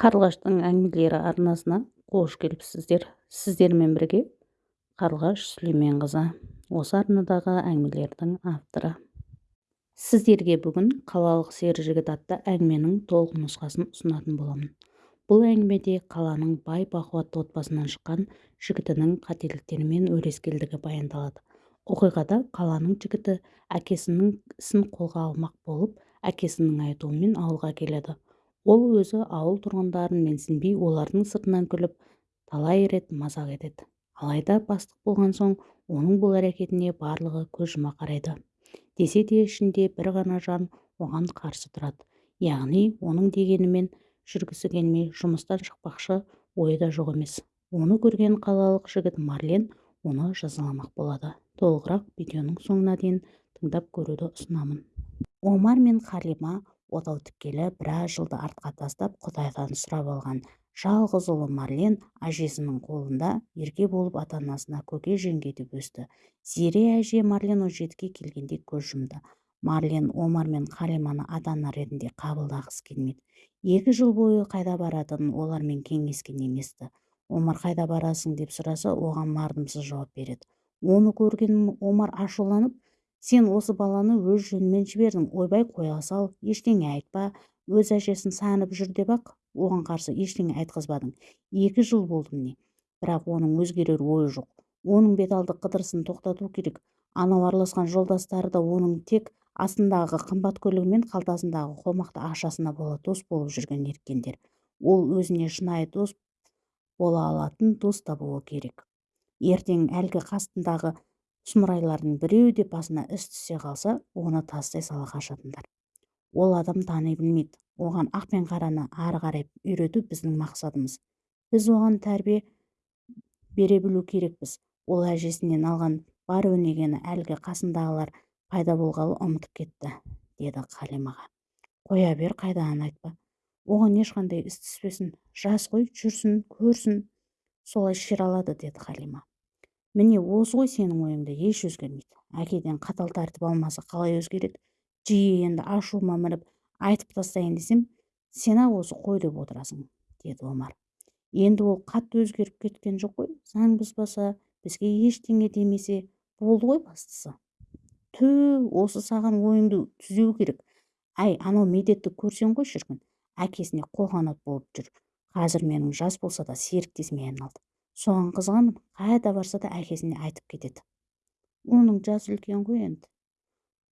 қарлығаштың әңгімелері арнасына қош келіпсіздер сіздермен бірге қарлығаш сүлейменқызы осы арнадағы әңгімелердің авторы. Сіздерге бүгін қалалық сері жігіт атты әңгіменің толық нұсқасын ұсынатын боламын. Бұл әңгімеде қаланың бай бақуатты отбасынан шыққан жігітінің қателіктері мен өрескелдігі баяндалады. Оқиғада қаланың жігіті әкесінің ісін қолға алмақ болып әкесінің айтуымен ауылға келеді. Ол өзі ауыл тұрғындарын менсінбей олардың сыртынан күліп талай рет мазақ етеді. Алайда бастық болған соң оның бұл әрекетіне барлығы көз жұма қарайды. Десе де ішінде бір ғана жан оған қарсы тұрады. Яғни оның дегенімен жүргісі келмей жұмыстан шықпақшы ойы да жоқ емес. Оны көрген қалалық жігіт марлен оны жазаламақ болады. Толығырақ видеоның соңына дейін тыңдап көруді ұсынамын. Омар мен халима отау тіккелі біраз жылды артқа тастап құдайдан сұрап алған. Жалғыз ұлы марлен әжесінің қолында ерке болып ата-анасына көке жеңге деп өсті. Зере әже марлен он жетіге келгенде көз жұмды. Марлен омар мен халиманы ата-ана ретінде қабылдағысы келмейді екі жыл бойы қайда баратынын олармен кеңескен емес-ті. Омар қайда барасың? деп сұраса оған мардымсыз жауап береді. Оны көрген омар ашуланып сен осы баланы өз жөнімен жібердің ойбай қоя сал ештеңе айтпа өз әжесін сағынып жүр деп ақ оған қарсы ештеңе айтқызбадың. Екі жыл болды міне бірақ оның өзгерер ойы жоқ. Оның бет алды қыдырысын тоқтату керек. Анау араласқан жолдастары да оның тек астындағы қымбат көлігі мен қалтасындағы қомақты ақшасына бола дос болып жүрген ерткендер ол өзіне шынайы дос бола алатын дос табуы керек. Ертең әлгі қасындағы сұмырайлардың біреуі де басына іс түсе қалса оны тастай сала қашатындар. Ол адам тани білмейді. Оған ақ пен қараны ары қарай үйрету біздің мақсатымыз. Біз оған тәрбие бере білу керекпіз. Ол әжесінен алған бар өнегені әлгі қасындағылар пайда болғалы ұмытып кетті деді қалимаға. Қоя бер қайдағыны айтпа. Оған ешқандай іс түспесін. Жас қой жүрсін көрсін. Солай шер алады деді халима міне осы ғой сенің ойыңда еш өзгермейді. Әкеден қатал тәртіп алмаса қалай өзгереді? Жиі енді ашуыма мініп айтып тастайын десем сен-ақ осы қой деп отырасың деді омар. Енді ол қатты өзгеріп кеткен жоқ қой. Заң бұзбаса бізге ештеңе демесе болды ғой бастысы. Түү осы саған ойыңды түзеу керек. Әй анау медетті көрсең ғой шіркін. Әкесіне қолқанат болып жүр. Қазір менің жас болса да серіктесіме айналды. Соған қызығамын қайда барса да әкесіне айтып кетеді. Оның жасы үлкен ғой енді.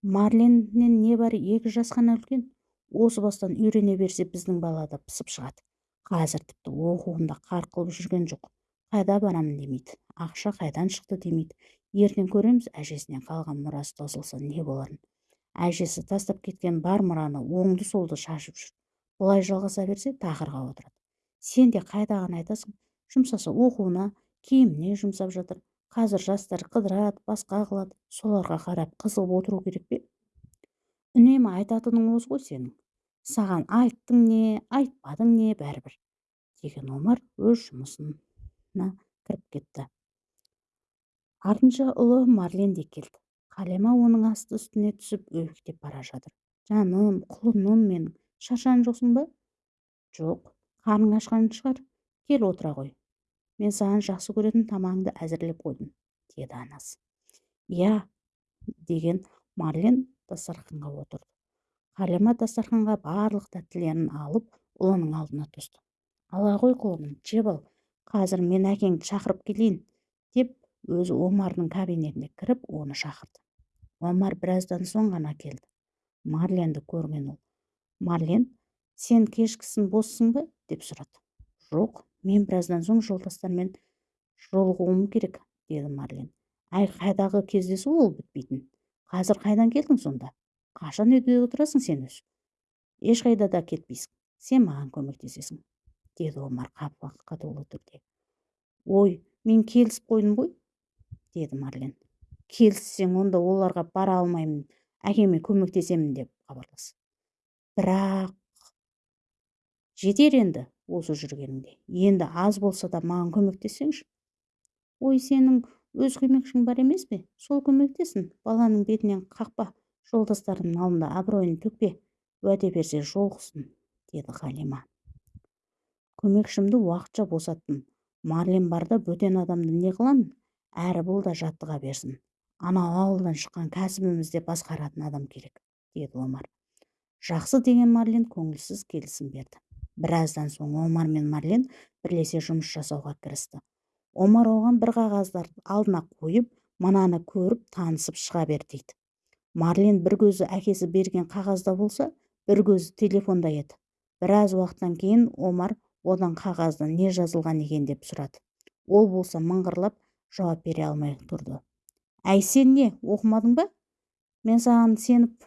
Марленнен небәрі екі жас қана үлкен. Осы бастан үйрене берсе біздің бала да пысып шығады. Қазір тіпті оқуында қарқ қылып жүрген жоқ. Қайда барамын демейді. Ақша қайдан шықты демейді. Ертең көреміз әжесінен қалған мұрасы таусылса не боларын. Әжесі тастап кеткен бар мұраны оңды солды шашып жүр. Бұлай жалғаса берсе тақырға отырады. Сен де қайдағыны айтасың жұмсаса оқуына киіміне жұмсап жатыр. Қазір жастар қыдырады басқа қылады. Соларға қарап қызығып отыру керек пе? Үнемі айтатының осы ғой сенің. Саған айттың не айтпадың не бәрібір деген омар өз жұмысына кіріп кетті. Артынша ұлы марлен де келді. Қалема оның асты үстіне түсіп өбектеп бара жатыр. Жаным құлыным менің. Шаршаған жоқсың ба? Жоқ қарның ашқан шығар. Кел отыра ғой. Мен саған жақсы көретін тамағыңды әзірлеп қойдым деді анасы. Иә деген марлен дастарханға отырды. Қалима дастарханға барлық тәттілерін алып ұлының алдына тосты ала ғой құлыным жеп ал қазір мен әкеңді шақырып келейін деп өзі омардың кабинетіне кіріп оны шақырды. Омар біраздан соң ғана келді. Марленді көрген ол. Марлен сен кешкісін боссың ба? деп сұрады. Жоқ мен біраздан соң жолдастармен жолығуым керек деді марлен. Әй қайдағы кездесу ол бітпейтін? Қазір қайдан келдің сонда? Қашан үйде отырасың сен өзі ешқайда да кетпейсің. Сен маған көмектесесің деді омар қатулы түрде. Ой мен келісіп қойдым ғой деді марлен. Келіссең онда оларға бара алмаймын. Әкеме көмектесемін деп хабарлас. Бірақ жетер енді. Осы жүргеніңде енді аз болса да маған көмектессеңші ой сенің өз көмекшің бар емес пе? Сол көмектесін. Баланың бетінен қақпа жолдастарының алдында абыройын төкпе уәде берсе жолықсын деді халима. Көмекшімді уақытша босаттым. Марлен барда бөтен адамды не қыламын? Әрі бұл да жаттыға берсін. Анау ауылдан шыққан кәсібімізде басқаратын адам керек деді омар. Жақсы деген марлен көңілсіз келісім берді. Біраздан соң омар мен марлен бірлесе жұмыс жасауға кірісті. Омар оған бір қағаздарды алдына қойып мынаны көріп танысып шыға бер дейді. Марлен бір көзі әкесі берген қағазда болса бір көзі телефонда еді. Біраз уақыттан кейін омар одан қағазда не жазылған екен деп сұрады. Ол болса мыңғырлап жауап бере алмай тұрды. Әй сен не оқымадың ба? Мен саған сеніп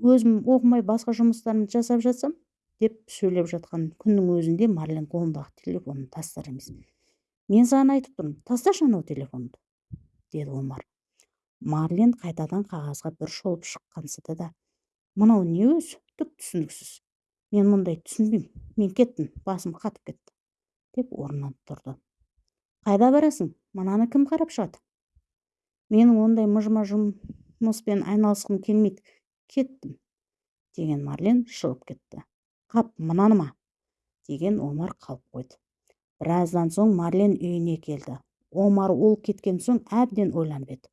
өзім оқымай басқа жұмыстарымды жасап жатсам деп сөйлеп жатқан күннің өзінде марлен қолындағы телефонын тастар емес. Мен саған айтып тұрмын тасташы анау телефонды деді омар. Марлен қайтадан қағазға бір шолып шыққансыды да мынау не өзі түк түсініксіз. Мен мұндай түсінбеймін. Мен кеттім басым қатып кетті деп орнынан тұрды. Қайда барасың? Мынаны кім қарап шығады? Менің ондай мыжыма жұмыспен айналысқым келмейді. Кеттім деген марлен шығып кетті. Қап мынаны ма? деген омар қалып қойды. Біраздан соң марлен үйіне келді. Омар ол кеткен соң әбден ойланып еді.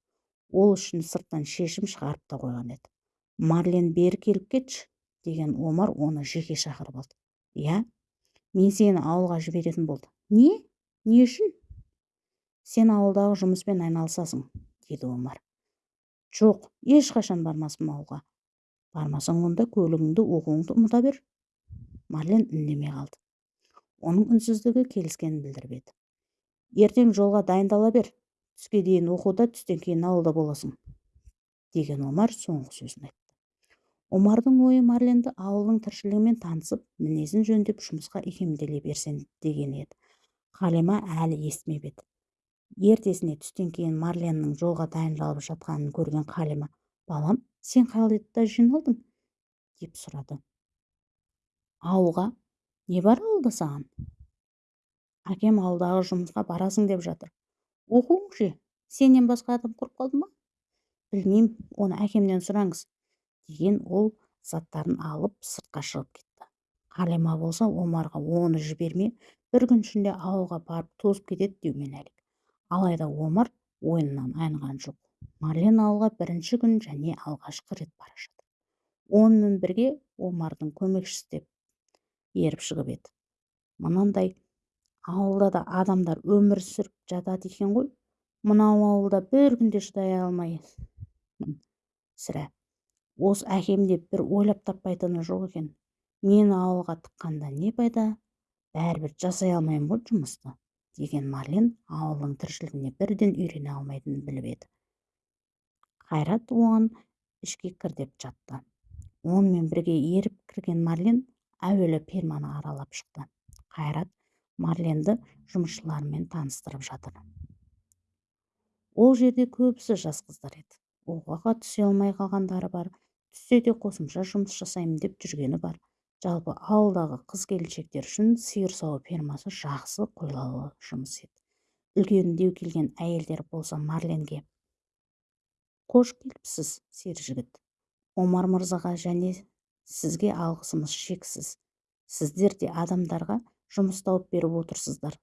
Ол үшін сырттан шешім шығарып та қойған еді. Марлен бері келіп кетші деген омар оны жеке шақырып алды. Иә мен сені ауылға жіберетін болдым не? Не үшін? Сен ауылдағы жұмыспен айналысасың деді омар. Жоқ ешқашан бармаспын ауылға. Бармасаң онда көлігіңді оқуыңды ұмыта бер марлен үндемей қалды. Оның үнсіздігі келіскенін білдіріп еді. Ертең жолға дайындала бер түске дейін оқуда түстен кейін ауылда боласың деген омар соңғы сөзін айтты. Омардың ойы марленді ауылдың тіршілігімен танысып мінезін жөндеп жұмысқа икемделе берсін деген еді. Қалима әлі естімеп еді. Ертесіне түстен кейін марленнің жолға дайындалып жатқанын көрген қалима балам сен қайда жиналдың? деп сұрады. Ауылға. Не бар ауылда саған? Әкем ауылдағы жұмысқа барасың деп жатыр. Оқуың ше сенен басқа адам құрып қалды ма? Білмеймін оны әкемнен сұраңыз. Деген ол заттарын алып сыртқа шығып кетті. Қалима болса омарға оны жібермей бір күн ішінде ауылға барып тозып кетеді деумен әлек алайда омар ойыннан айныған жоқ. Марлен ауылға бірінші күн және алғашқы рет бара жатыр. Онымен бірге омардың көмекшісі деп еріп шығып еді. Мынандай ауылда да адамдар өмір сүріп жатады екен ғой. Мынау ауылда бір күнде шыдай алмаймын сірә. Осы әкем де бір ойлап таппайтыны жоқ екен. Мені ауылға тыққанда не пайда? Бәрібір жасай алмаймын ғой жұмысты деген марлен ауылдың тіршілігіне бірден үйрене алмайтынын біліп еді. Қайрат оған ішке кір деп жатты. Онымен бірге еріп кірген марлен әуелі ферманы аралап шықты. Қайрат марленді жұмысшыларымен таныстырып жатыр. Ол жерде көбісі жас қыздар еді. Оқуға түсе алмай қалғандары бар. Түссе де қосымша жұмыс жасаймын деп жүргені бар. Жалпы ауылдағы қыз келіншектер үшін сиыр сауу фермасы жақсы қолайлы жұмыс еді. Үлкендеу келген әйелдер болса марленге қош келіпсіз сері жігіт. Омар мырзаға және сізге алғысымыз шексіз. Сіздер де адамдарға жұмыс тауып беріп отырсыздар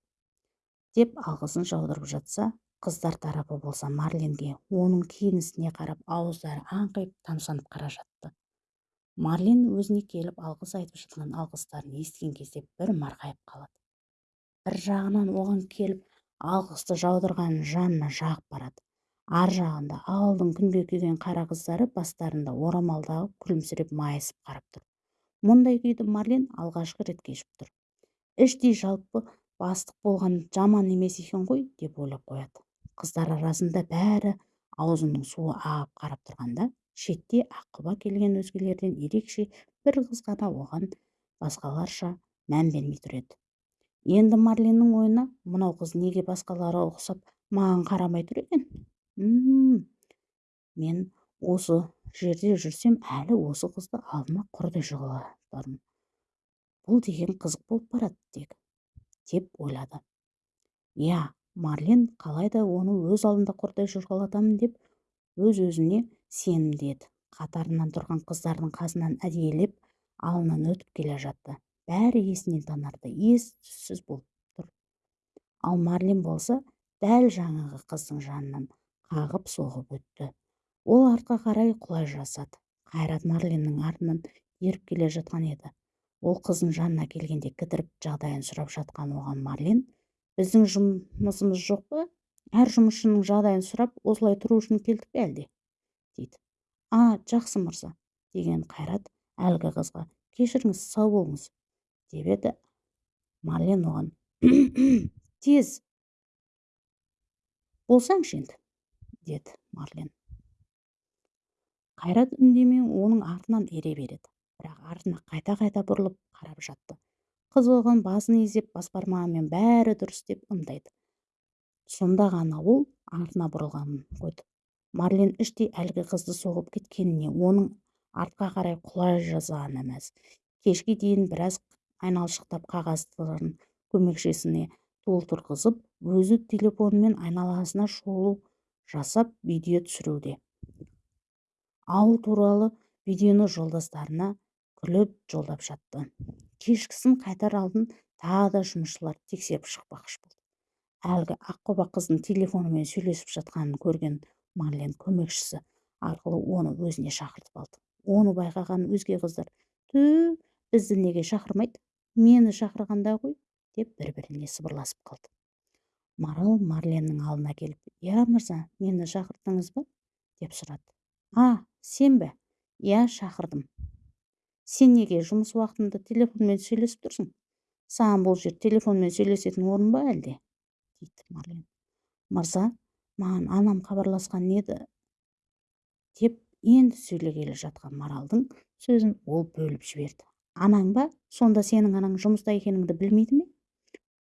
деп алғысын жаудырып жатса қыздар тарапы болса марленге оның киінісіне қарап ауыздары аңқиып тамсанып қара жатты. Марлен өзіне келіп алғыс айтып жатқан алғыстарын естіген кезде бір марқайып қалады. Бір жағынан оған келіп алғысты жаудырған жанына жағып барады. Ар жағында ауылдың күнге күйген қара қыздары бастарында орамал күлімсіреп майысып қарап тұр. Мұндай күйді марлен алғашқы рет кешіп тұр. Іштей жалпы бастық болған жаман емес екен ғой деп ойлап қояды. Қыздар арасында бәрі аузының суы ағып қарап тұрғанда шетте аққұба келген өзгелерден ерекше бір қыз ғана оған басқаларша мән бермей тұр еді. Енді марленнің ойына мынау қыз неге басқаларға ұқсап маған қарамай тұр екен? Мен осы жерде жүрсем әлі осы қызды алдыма құрдай жоғалтармын бұл деген қызық болып барады тек деп ойлады. Иә марлен қалайда оны өз алдында құрдай жорғалатамын деп өз өзіне сенімді еді қатарынан тұрған қыздардың қасынан әдейілеп алынан өтіп келе жатты. Бәрі есінен танарда ес түссіз болып тұр. Ал марлен болса дәл жаңағы қыздың жанынан қағып соғып өтті. Ол артқа қарай құлай жасады қайрат марленнің артынан еріп келе жатқан еді. Ол қыздың жанына келгенде кідіріп жағдайын сұрап жатқан оған марлен біздің жұмысымыз жоқ па? Әр жұмысшының жағдайын сұрап осылай тұру үшін келдік пе әлде? дейді. А жақсы мырза деген қайрат әлгі қызға кешіріңіз сау болыңыз деп еді. Марлен оған тез болсаңшы енді деді марлен. Қайрат үндемей оның артынан ере береді. Бірақ артына қайта-қайта бұрылып қарап жатты. Қыз оған басын изеп басбармағымен бәрі дұрыс деп ымдайды. Сонда ғана ол артына бұрылғанын қойды. Марлен іштей әлгі қызды соғып кеткеніне оның артқа қарай құлай жазғанына мәз кешке дейін біраз айналшықтап қағаздарын көмекшісіне толтырғызып өзі телефонмен айналасына шолу жасап видео түсіруде. Ауыл туралы видеоны жолдастарына күліп жолдап жатты. Кешкісін қайтар алдын тағы да жұмысшылар тексеріп шықпақшы болды. Әлгі аққұба қыздың телефонымен сөйлесіп жатқанын көрген марлен көмекшісі арқылы оны өзіне шақыртып алды. Оны байқаған өзге қыздар ту бізді неге шақырмайды? Мені шақырғанда ғой! деп бір біріне сыбырласып қалды. Марал марленнің алдына келіп иә мырза мені шақырдыңыз ба? деп сұрады. А сен бе? Иә шақырдым сен неге жұмыс уақытында телефонмен сөйлесіп тұрсың? Саған бұл жер телефонмен сөйлесетін орын ба әлде? дейді марлен. Мырза маған анам хабарласқан еді деп енді сөйлегелі жатқан маралдың сөзін ол бөліп жіберді. Анаң ба? Сонда сенің анаң жұмыста екеніңді білмейді ме?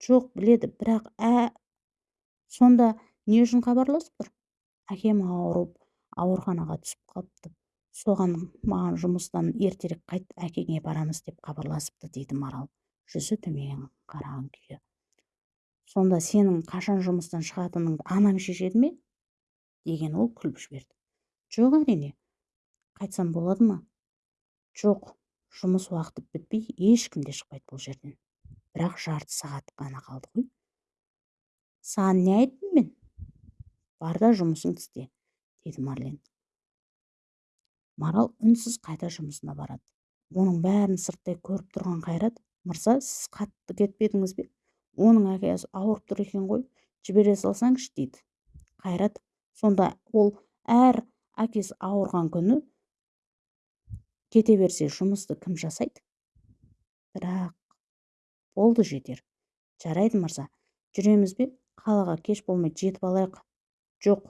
Жоқ біледі бірақ ә сонда не үшін хабарласып тұр әкем ауырып ауруханаға түсіп қалыпты. Соған маған жұмыстан ертерек қайт әкеңе барамыз деп хабарласыпты дейді марал. Жүзі төмен қараған күйі. Сонда сенің қашан жұмыстан шығатыныңды анаң шешеді ме? Деген ол күліп жіберді. Жоқ әрине. Қайтсам болады ма? Жоқ жұмыс уақыты бітпей ешкім де шықпайды бұл жерден. Бірақ жарты сағат қана қалды ғой. Саған не айттым мен. Бар да жұмысыңды істе деді марлен. Марал үнсіз қайта жұмысына барады. Оның бәрін сырттай көріп тұрған қайрат мырза сіз қатты кетпедіңіз бе? Оның әкесі ауырып тұр екен ғой жібере салсаңшы дейді. Қайрат сонда ол әр әкесі ауырған күні кете берсе жұмысты кім жасайды? Бірақ болды жетер. Жарайды мырза жүреміз бе? Қалаға кеш болмай жетіп алайық. Жоқ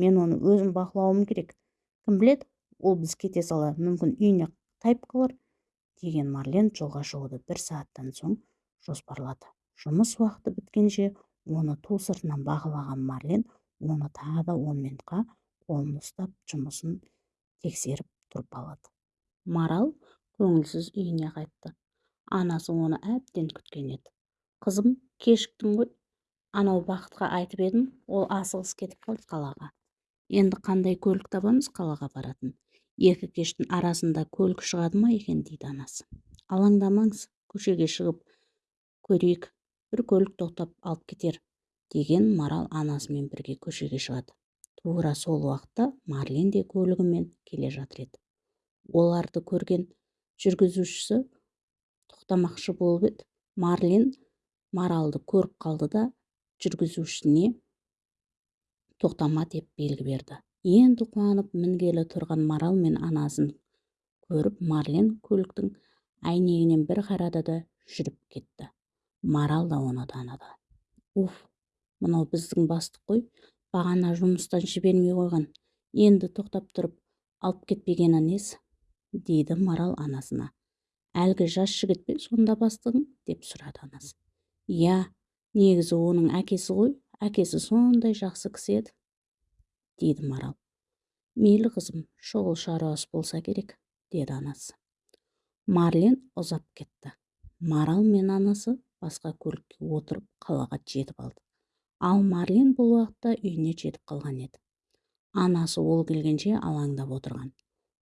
мен оны өзім бақылауым керек. Кім біледі? Ол біз кете сала мүмкін үйіне тайып қалар деген марлен жолға шығуды бір сағаттан соң жоспарлады. Жұмыс уақыты біткенше оны ту сыртынан бағалаған марлен оны тағы да он минутқа қолын ұстап жұмысын тексеріп тұрып алады марал көңілсіз үйіне қайтты. Анасы оны әбден күткен еді. Қызым кешіктің ғой. Анау бақытқа айтып едім ол асығыс кетіп қалды қалаға. Енді қандай көлік табамыз қалаға баратын. Екі кештің арасында көлік шығады ма екен дейді анасы. Алаңдамаңыз көшеге шығып көрейік бір көлік тоқтап алып кетер деген марал анасымен бірге көшеге шығады. Тура сол уақытта марлен де көлігімен келе жатыр еді. Оларды көрген жүргізушісі тоқтамақшы болып еді. Марлен маралды көріп қалды да жүргізушісіне тоқтама деп белгі берді. Енді қуанып мінгелі тұрған марал мен анасын көріп марлен көліктің әйнегінен бір қарады да жүріп кетті. Марал да оны таныды. Уф мынау біздің бастық қой. Бағана жұмыстан жібермей қойған. Енді тоқтап тұрып алып кетпегені несі? Дейді марал анасына. Әлгі жас жігіт пе сонда бастығың? деп сұрады анасы. Иә негізі оның әкесі ғой. Әкесі сондай жақсы кісі еді дейді марал. Мейлі қызым шұғыл шаруасы болса керек деді анасы. Марлен ұзап кетті. Марал мен анасы басқа көлікке отырып қалаға жетіп алды. Ал марлен бұл уақытта үйіне жетіп қалған еді. Анасы ол келгенше алаңдап отырған.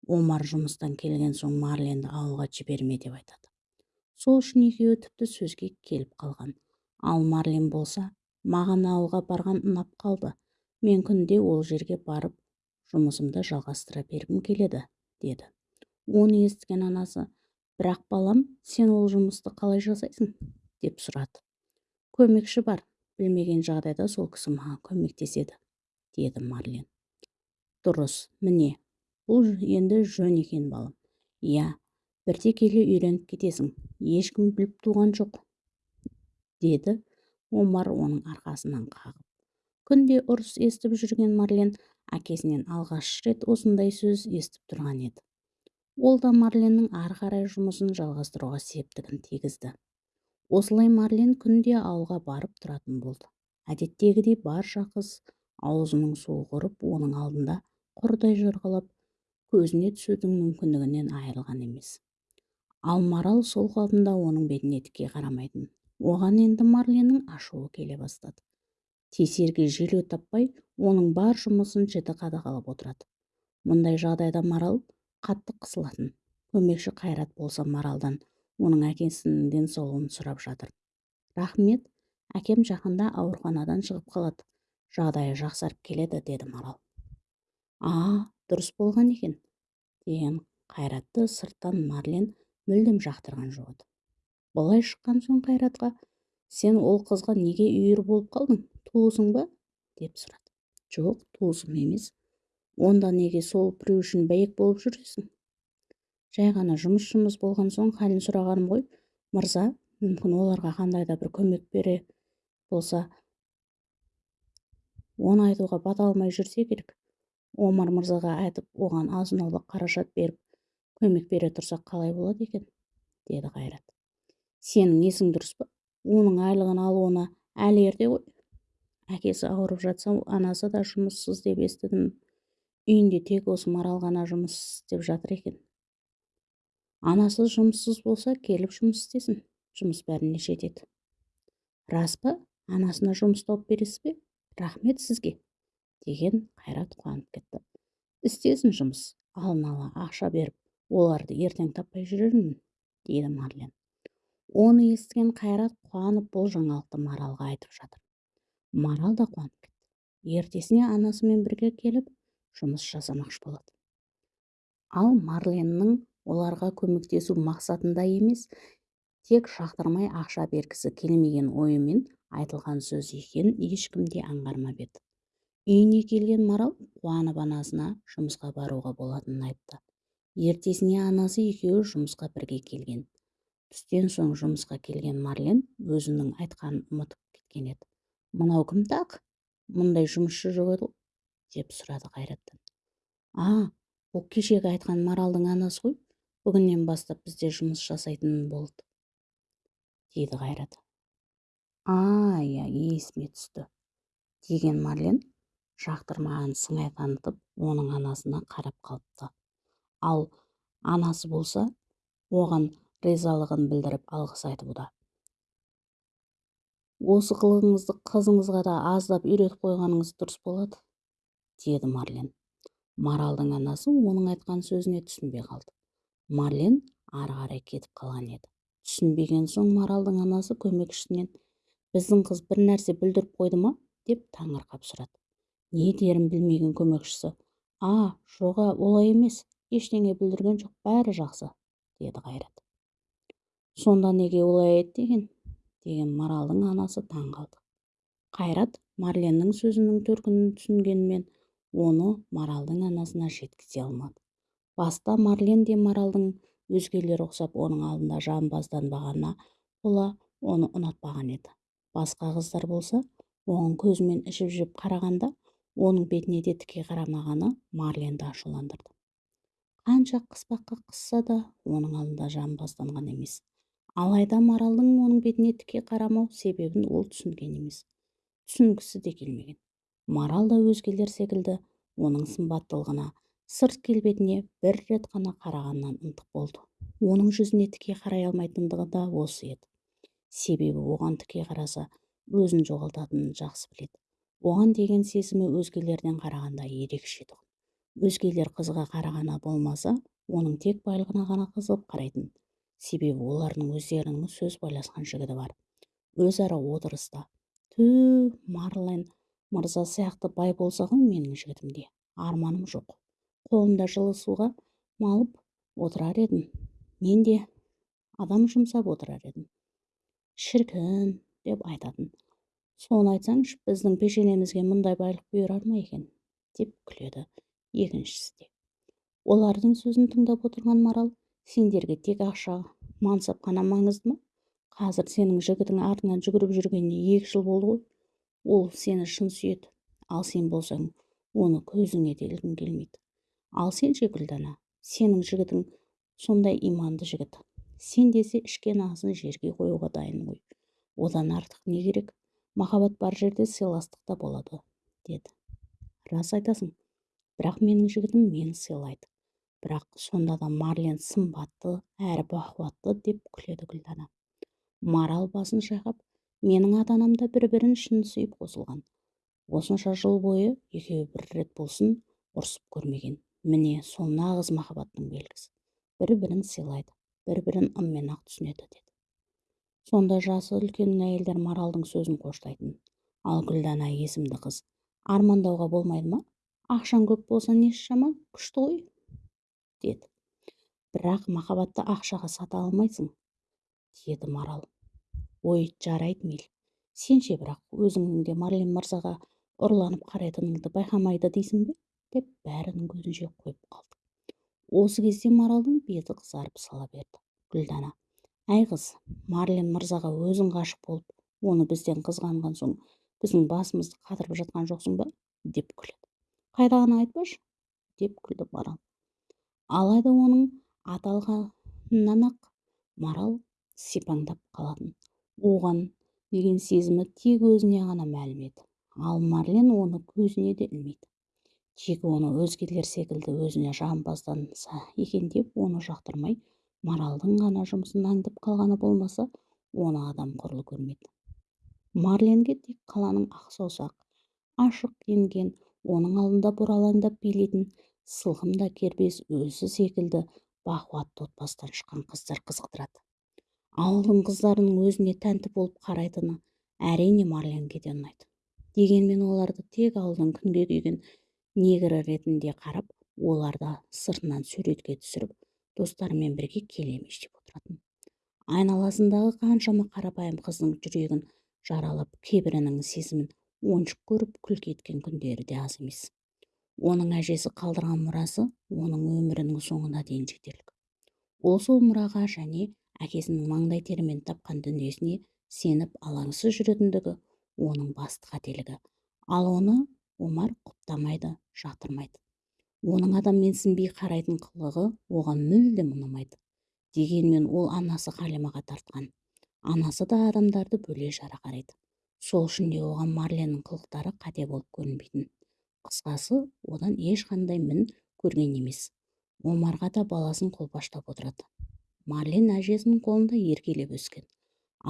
Омар жұмыстан келген соң марленді ауылға жіберме деп айтады. Сол үшін екеуі тіпті сөзге келіп қалған. Ал марлен болса маған ауылға барған ұнап қалды. Мен күнде ол жерге барып жұмысымды жалғастыра бергім келеді деді. Оны естіген анасы бірақ балам сен ол жұмысты қалай жасайсың? деп сұрады. Көмекші бар білмеген жағдайда сол кісі маған көмектеседі деді марлен. Дұрыс міне бұл енді жөн екен балам. Иә бірте келе үйреніп кетесің. Ешкім біліп туған жоқ деді омар оның арқасынан қағып. Күнде ұрыс естіп жүрген марлен әкесінен алғаш рет осындай сөз естіп тұрған еді. Ол да марленнің ары қарай жұмысын жалғастыруға септігін тигізді. Осылай марлен күнде ауылға барып тұратын болды. Әдеттегідей барша қыз аузының суы құрып оның алдында құрдай жорғалап көзіне түсудің мүмкіндігінен айырылған емес. Ал марал сол қалпында оның бетіне тіке қарамайтын. Оған енді марленнің ашуы келе бастады. Тесерге желеу таппай оның бар жұмысын жіті қадағалап отырады. Мұндай жағдайда марал қатты қысылатын. Көмекші қайрат болса маралдан оның әкесінің денсаулығын сұрап жатыр. Рахмет әкем жақында ауруханадан шығып қалады. Жағдайы жақсарып келеді деді марал. А дұрыс болған екен деген қайратты сырттан марлен мүлдем жақтырған жоқ былай шыққан соң қайратқа сен ол қызға неге үйір болып қалдың? Туысың ба? деп сұрады. Жоқ туысым емес. Онда неге сол біреу үшін бәйек болып жүрсің жай ғана жұмыс жұмыс болған соң халін сұрағаным ғой. Мырза мүмкін оларға қандай да бір көмек бере болса оны айтуға бата алмай жүрсе керек омар мырзаға айтып оған азын қаражат беріп көмек бере тұрсақ қалай болады екен? деді қайрат. Сенің есің дұрыс па? Оның айлығын алуына әлі ерте ғой. Әкесі ауырып жатса анасы да жұмыссыз деп естідім. Үйінде тек осы марал ғана жұмыс істеп жатыр екен. Анасы жұмыссыз болса келіп жұмыс істесін. Жұмыс бәріне жетеді рас па? Анасына жұмыс тауып бересіз бе? Рахмет сізге деген қайрат қуанып кетті. Істесін жұмыс. Алдын ала ақша беріп оларды ертең таппай жүрермін дейді марлен. Оны естіген қайрат қуанып бұл жаңалықты маралға айтып жатыр. Марал да қуанып кетті. Ертесіне анасымен бірге келіп жұмыс жасамақшы болады. Ал марленнің оларға көмектесу мақсатында емес тек шақтырмай ақша бергісі келмеген ойымен айтылған сөз екенін ешкім де аңғармап еді. Үйіне келген марал қуанып анасына жұмысқа баруға болатынын айтты. Ертесіне анасы екеуі жұмысқа бірге келген. Түстен соң жұмысқа келген марлен өзінің айтқанын ұмытып кеткен еді. Мынау кім тақ мұндай жұмысшы жоқ еді деп сұрады қайраттан. А бұл кешегі айтқан маралдың анасы ғой. Бүгіннен бастап бізде жұмыс жасайтын болды дейді қайрат. А иә есіме түсті деген марлен жақтырмаған сыңай танытып оның анасына қарап қалыпты. Ал анасы болса оған ризалығын білдіріп алғыс айтуда осы қылығыңызды қызыңызға да аздап үйретіп қойғаныңыз дұрыс болады деді марлен. Маралдың анасы оның айтқан сөзіне түсінбей қалды. Марлен ары қарай кетіп қалған еді. Түсінбеген соң маралдың анасы көмекшісінен біздің қыз бір нәрсе бүлдіріп қойды ма? деп таңырқап сұрады. Не дерін білмеген көмекшісі? А жоға олай емес ештеңе бүлдірген жоқ бәрі жақсы деді қайрат. Сонда неге олай айтты екен деген маралдың анасы таң қалды. Қайрат марленнің сөзінің төркінін түсінгенмен оны маралдың анасына жеткізе алмады. Баста марлен де маралдың өзгелер ұқсап оның алдында жамбазданбағанына бола оны ұнатпаған еді. Басқа қыздар болса оған көзімен ішіп жеп қарағанда оның бетіне де тіке қарамағаны марленді ашуландырды. Қанша қыспаққа қысса да оның алдында жамбазданған емес. Алайда маралдың оның бетіне тіке қарамау себебін ол түсінген емес. түсінгісі де келмеген. Марал да өзгелер секілді оның сымбаттылығына сырт келбетіне бір рет қана қарағаннан ынтық болды. Оның жүзіне тіке қарай алмайтындығы да осы еді. Себебі оған тіке қараса өзін жоғалтатынын жақсы біледі. Оған деген сезімі өзгелерден қарағанда ерекше тұғын. Өзгелер қызға қарағаны болмаса оның тек байлығына ғана қызығып қарайтын себебі олардың өздерінің сөз байласқан жігіті бар. Өзара отырыста түү марлен мырза сияқты бай болса ғой менің жігітім де арманым жоқ. Қолымда жылы суға малып отырар едім мен де адам жұмсап отырар едім шіркін деп айтатын. Соны айтсаңшы біздің пешенемізге мұндай байлық бұйырар ма екен? деп күледі екіншісі де. Олардың сөзін тыңдап отырған марал сендерге тек ақша мансап қана маңызды ма? Қазір сенің жігітің артынан жүгіріп жүргеніне екі жыл болды ғой. Ол сені шын сүйеді. Ал сен болсаң оны көзіңе де ілгің келмейді. Ал сен ше гүлдана сенің жігітің сондай иманды жігіт. Сен десе ішкен асын жерге қоюға дайын ғой. Одан артық не керек? Махаббат бар жерде сыйластық та болады деді. Рас айтасың бірақ менің жігітім мені сыйлайды. Бірақ сонда да марлен сымбатты әрі бақуатты деп күледі гүлдана. Марал басын шайқап менің ата-анам да бір-бірін шын сүйіп қосылған. Осынша жыл бойы екеуі бір рет болсын ұрсып көрмеген. Міне сол нағыз махаббаттың белгісі. Бір-бірін сыйлайды бір-бірін ыммен ақ түсінеді деді. Сонда жасы үлкен әйелдер маралдың сөзін қоштайтын. Ал гүлдана есімді қыз армандауға болмайды ма? Ақшаң көп болса несі жаман? Күшті ғой деді. Бірақ махаббатты ақшаға сата алмайсың деді марал. Ой жарайды мейлі сенше бірақ өзіңнің де марлен мырзаға ұрланып қарайтыныңды байқамайды дейсің бе? деп бәрінің көзінше қойып қалды. Осы кезде маралдың беті қызарып сала берді. Гүлдана әй қыз марлен мырзаға өзің ғашық болып оны бізден қызғанған соң біздің басымызды қатырып жатқан жоқсың ба? деп күледі. Қайдағыны айтпашы? деп күлді марал. Алайда оның аталғанынан ақ марал сипаңдап қалатын. Оған деген сезімі тек өзіне ғана мәлім еді. Ал марлен оны көзіне де ілмейді. Тек оны өзгелер секілді өзіне жағымпазданса екен деп оны жақтырмай маралдың ғана жұмысын аңдып қалғаны болмаса оны адам құрлы көрмейді. Марленге тек қаланың ақ саусақ ашық киінген оның алдында бұралаңдап билейтін сылқым да кербез өзі секілді бақуатты отбасыдан шыққан қыздар қызықтырады. Ауылдың қыздарының өзіне тәнті болып қарайтыны әрине марленге де ұнайды. Дегенмен оларды тек ауылдың күнге күйген негрі ретінде қарап оларды сыртынан суретке түсіріп достарымен бірге келемеш деп отыратын. Айналасындағы қаншама қарапайым қыздың жүрегін жаралап кейбірінің сезімін ойыншық көріп күлкі еткен күндері де аз емес. Оның әжесі қалдырған мұрасы оның өмірінің соңына дейін жетерлік. Ол сол мұраға және әкесінің маңдай терімен тапқан дүниесіне сеніп алаңсыз жүретіндігі оның басты қателігі. Ал оны омар құптамайды жатырмайды. Оның адаммен сінбей қарайтын қылығы оған мүлдем ұнамайды дегенмен ол анасы қалимаға тартқан. Анасы да адамдарды бөле жара қарайды. Сол үшін де оған марленнің қылықтары қате болып көрінбейтін. Қысқасы одан ешқандай мін көрген емес. омарға да баласын қолпаштап отырады. Марлен әжесінің қолында еркелеп өскен.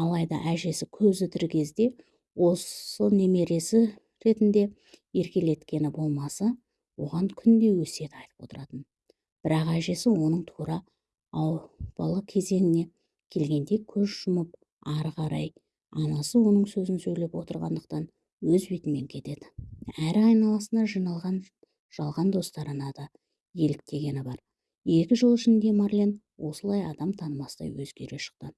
Алайда әжесі көзі тірі кезде осы немересі ретінде еркелеткені болмаса оған күнде өсиет айтып отыратын. Бірақ әжесі оның тура бала кезеңіне келгенде көз жұмып ары қарай анасы оның сөзін сөйлеп отырғандықтан өз бетімен кетеді. Әрі айналасына жиналған жалған достарына да еліктегені бар. Екі жыл ішінде марлен осылай адам танымастай өзгере шықты.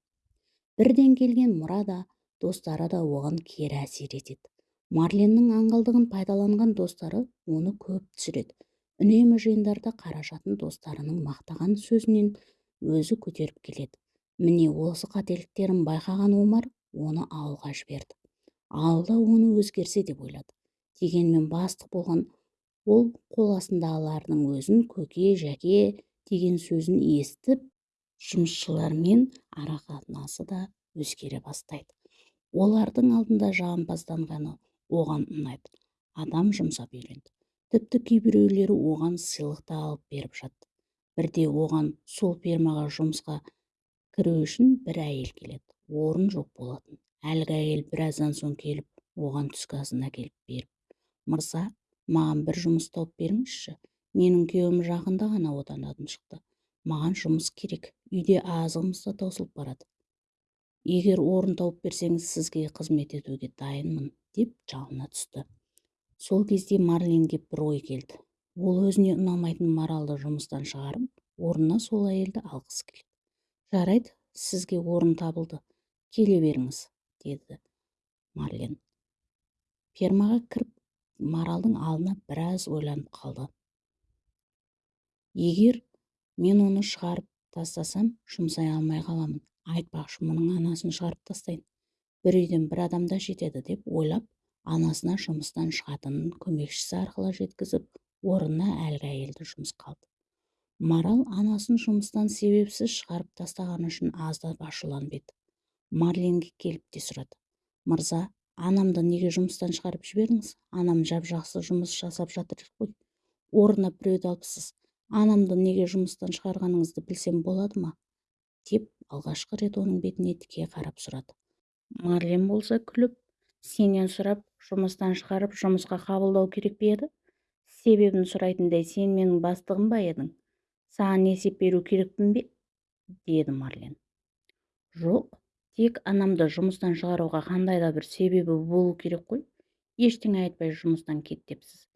Бірден келген мұра да достары да оған кері әсер етеді. Марленнің аңғалдығын пайдаланған достары оны көп түсіреді. Үнемі жиындарда қаражатын достарының мақтаған сөзінен өзі көтеріп келеді. Міне осы қателіктерін байқаған омар оны ауылға жіберді. Ауылда оны өзгерсе деп ойлады. Дегенмен бастық болған ол қол астындағылардың өзін көке жәке деген сөзін естіп жұмысшылармен арақатынасы да өзгере бастайды. Олардың алдында жағымпазданғаны оған ұнайды. Адам жұмсап үйренді. Тіпті кейбіреулері оған сыйлық та алып беріп жатты. Бірде оған сол фермаға жұмысқа кіру үшін бір әйел келеді. Орын жоқ болатын. Әлгі әйел біраздан соң келіп оған түскі асын әкеліп беріп мырза маған бір жұмыс тауып беріңізші менің күйеуім жақында ғана отанадан шықты маған жұмыс керек үйде азығымыз да таусылып барады. Егер орын тауып берсеңіз сізге қызмет етуге дайынмын деп жалына түсті. Сол кезде марленге бір ой келді. Ол өзіне ұнамайтын маралды жұмыстан шығарып орнына сол әйелді алғысы келеді жарайды сізге орын табылды келе беріңіз деді марлен. Фермаға кіріп маралдың алдына біраз ойланып қалды. Егер мен оны шығарып тастасам жұмсай алмай қаламын. Айтпақшы мұның анасын шығарып тастайын. Бір үйден бір адамда жетеді деп ойлап анасына жұмыстан шығатынын көмекшісі арқылы жеткізіп орнына әлгі әйелді жұмысқа алды марал анасын жұмыстан себепсіз шығарып тастағаны үшін аздап ашуланып еді. Марленге келіп те сұрады. Мырза анамды неге жұмыстан шығарып жібердіңіз? Анам жап жақсы жұмыс жасап жатыр ғой. Орнына біреуді алыпсыз. Анамды неге жұмыстан шығарғаныңызды білсем болады ма? деп алғашқы рет оның бетіне тіке қарап сұрады. Марлен болса күліп сенен сұрап жұмыстан шығарып жұмысқа қабылдау керек пе еді? Себебін сұрайтындай сен менің бастығым ба едің? Саған есеп беру керекпін бе? деді марлен. Жоқ тек анамды жұмыстан шығаруға қандай да бір себебі болу керек қой. Ештеңе айтпай жұмыстан кет депсіз.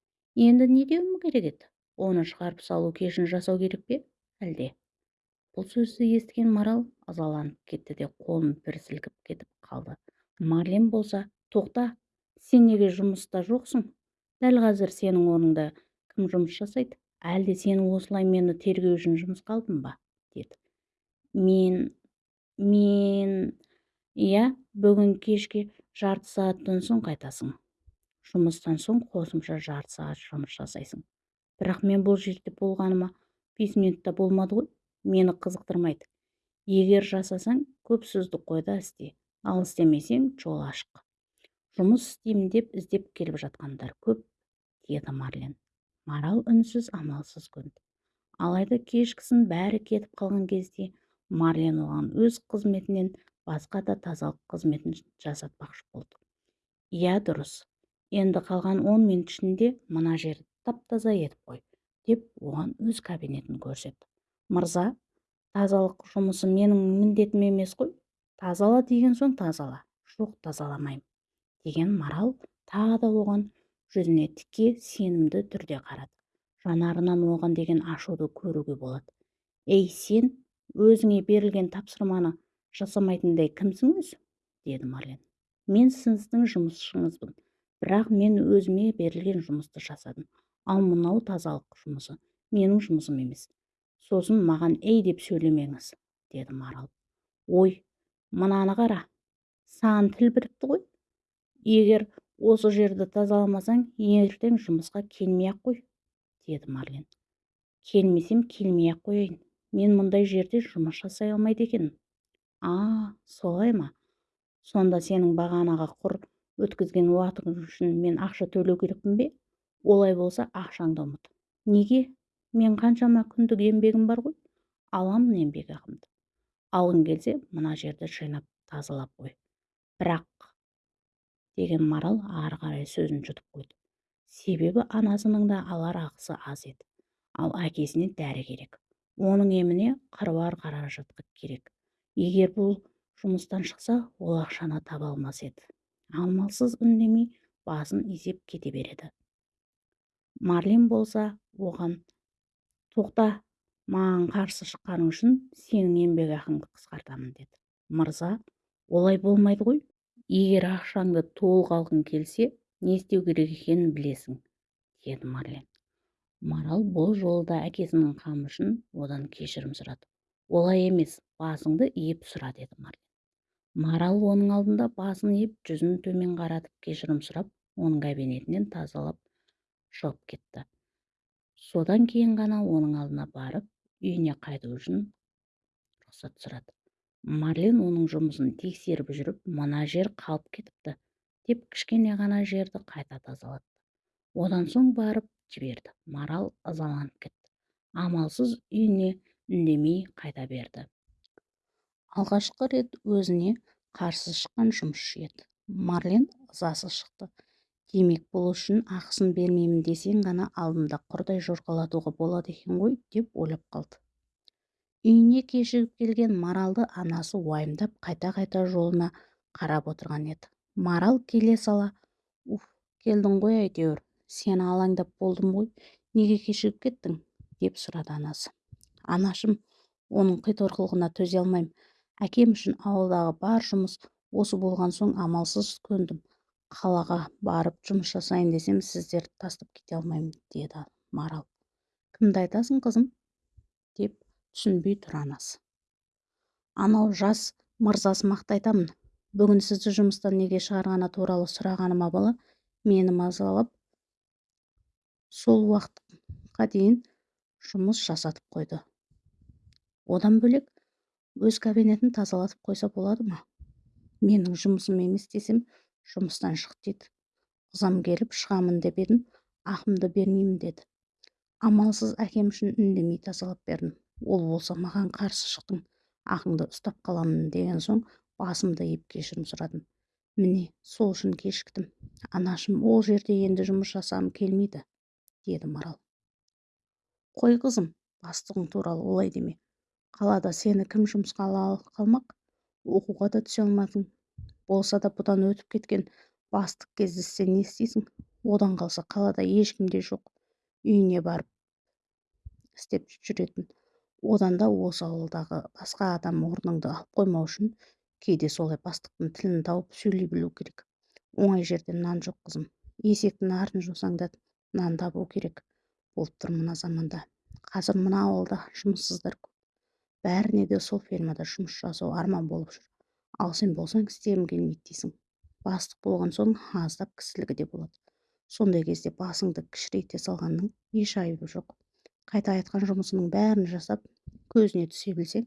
Енді не деуім керек еді? Оны шығарып салу кешін жасау керек пе? Әлде. Бұл сөзді естіген марал ызаланып кетті де қолын бір сілкіп кетіп қалды. Марлен болса тоқта сен неге жұмыста жоқсың? Дәл қазір сенің орныңда кім жұмыс жасайды? Әлде сен осылай мені тергеу үшін жұмысқа алдың ба? деді. Мен мен иә бүгін кешке жарты сағаттан соң қайтасың. Жұмыстан соң қосымша жарты сағат жұмыс жасайсың. Бірақ мен бұл жерде болғаныма бес минутта болмады ғой мені қызықтырмайды. Егер жасасаң көп сөзді қой да істе ал істемесең жол ашық. Жұмыс істеймін деп іздеп келіп жатқандар көп деді марлен. Марал үнсіз амалсыз көнді. Алайда кешкісін бәрі кетіп қалған кезде марлен оған өз қызметінен басқа да тазалық қызметін жасатпақшы болды иә дұрыс. Енді қалған он минут ішінде мына жерді тап-таза етіп қой деп оған өз кабинетін көрсетті. Мырза тазалық жұмысы менің міндетім емес қой. Тазала деген соң тазала жоқ тазаламаймын деген марал тағы да оған жүзіне тіке сенімді түрде қарады. Жанарынан оған деген ашуды көруге болады. Ей сен өзіңе берілген тапсырманы жасамайтындай кімсің өзі деді марлен. Мен сіздің жұмысшыңызбын. Бірақ мен өзіме берілген жұмысты жасадым. Ал мынау тазалық жұмысы менің жұмысым емес. Сосын маған ей деп сөйлемеңіз деді марал. Ой мынаны қара. Саған тіл бітіпті ғой. Егер осы жерді тазаламасаң ертең жұмысқа келмей ақ қой деді марлен. Келмесем келмей ақ қояйын. Мен мұндай жерде жұмыс жасай алмайды екенмін. А солай ма? Сонда сенің бағанаға құр өткізген уақытың үшін мен ақша төлеу керекпін бе? Олай болса ақшаңды ұмыт. Неге? Мен қаншама күндік еңбегім бар ғой. Аламын еңбекақымды алғың келсе мына жерді жинап тазалап қой. Бірақ деген марал ары қарай сөзін жұтып қойды. Себебі анасының да алар ақысы аз еді. Ал әкесіне дәрі керек. Оның еміне қыруар қаражат керек. Егер бұл жұмыстан шықса ол ақшаны таба алмас еді. Амалсыз үндемей басын изеп кете береді. Марлен болса оған тоқта маған қарсы шыққаның үшін сенің еңбекақыңды қысқартамын деді. Мырза олай болмайды ғой. Егер ақшаңды толық алғың келсе не істеу керек екенін білесің деді марлен. Марал бұл жолы да әкесінің қамы үшін одан кешірім сұрады. Олай емес. Басыңды иіп сұра деді марлен. Марал оның алдында басын иіп жүзін төмен қаратып кешірім сұрап оның кабинетінен тазалап шығып кетті. Содан кейін ғана оның алдына барып үйіне қайту үшін рұқсат сұрады. Марлен оның жұмысын тексеріп жүріп мына жер қалып кетіпті деп кішкене ғана жерді қайта тазалатты. Одан соң барып жіберді. Марал ызаланып кетті. Амалсыз үйіне үндемей қайта берді. Алғашқы рет өзіне қарсы шыққан жұмысшы еді марлен ызасы шықты. Демек бұл үшін ақысын бермеймін десең ғана алдында құрдай жорғалатуға болады екен ғой деп ойлап қалды. Үйіне кешігіп келген маралды анасы уайымдап қайта-қайта жолына қарап отырған еді. Марал келе сала. Уф келдің ғой әйтеуір. Сені алаңдап болдым ғой. Неге кешігіп кеттің? деп сұрады анасы. Анашым оның қиторқылығына төзе алмаймын әкем үшін ауылдағы бар жұмыс осы болған соң амалсыз көндім. Қалаға барып жұмыс жасайын десем сіздерді тастап кете алмаймын деді марал. Кімді айтасың қызым? деп түсінбей тұр анасы. Анау жас мырзасы айтамын. Бүгін сізді жұмыстан неге шығарғаны туралы сұрағаныма бала мені мазалап сол уақытқа дейін жұмыс жасатып қойды. Одан бөлек өз кабинетін тазалатып қойса болады ма? Менің жұмысым емес десем жұмыстан шық дейді. Ызам келіп шығамын деп едім ақымды бермеймін деді. Амалсыз әкем үшін үндемей тазалап бердім. Ол болса маған қарсы шықтың ақыңды ұстап қаламын деген соң басымды иіп кешірім сұрадым. Міне сол үшін кешіктім. Анашым ол жерде енді жұмыс жасағым келмейді деді марал. Қой қызым бастығың туралы олай деме. Қалада сені кім жұмысқа ала қалмақ оқуға да түсе алмадың. Болса да бұдан өтіп кеткен бастық кездессе не істейсің? Одан қалса қалада ешкім де жоқ. Үйіне барып істеп жүретін. Одан да осы ауылдағы басқа адам орныңды алып қоймау үшін кейде солай бастықтың тілін тауып сөйлей білу керек. Оңай жерден нан жоқ қызым. Есектің арын жусаң да нан табу керек. Болып тұр мына заманда. Қазір мына ауылда жұмыссыздар бәріне де сол фермада жұмыс жасау арман болып жүр. Ал сен болсаң істегім келмейді дейсің. Бастық болған соң аздап кісілігі де болады. Сондай кезде басыңды кішірейте салғанның еш айыбы жоқ. Қайта айтқан жұмысының бәрін жасап көзіне түсе білсең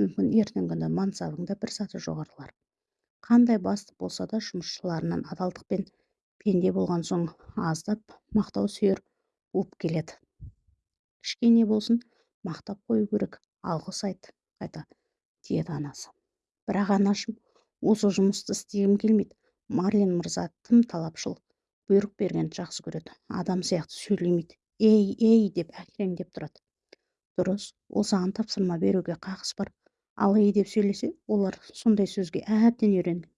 мүмкін ертеңгі күні мансабың да бір саты жоғарылар. Қандай бастық болса да жұмысшыларынан адалдықпен пенде болған соң аздап мақтау сүйер болып келеді. Кішкене болсын мақтап қою керек. Алғыс айт қайта деді анасы. Бірақ анашым осы жұмысты істегім келмейді. Марлен мырза тым талапшыл бұйрық бергенді жақсы көреді. Адам сияқты сөйлемейді. Ей ей деп әкіреңдеп тұрады. Дұрыс ол саған тапсырма беруге қақысы бар. Ал ей деп сөйлесе олар сондай сөзге әбден үйренген.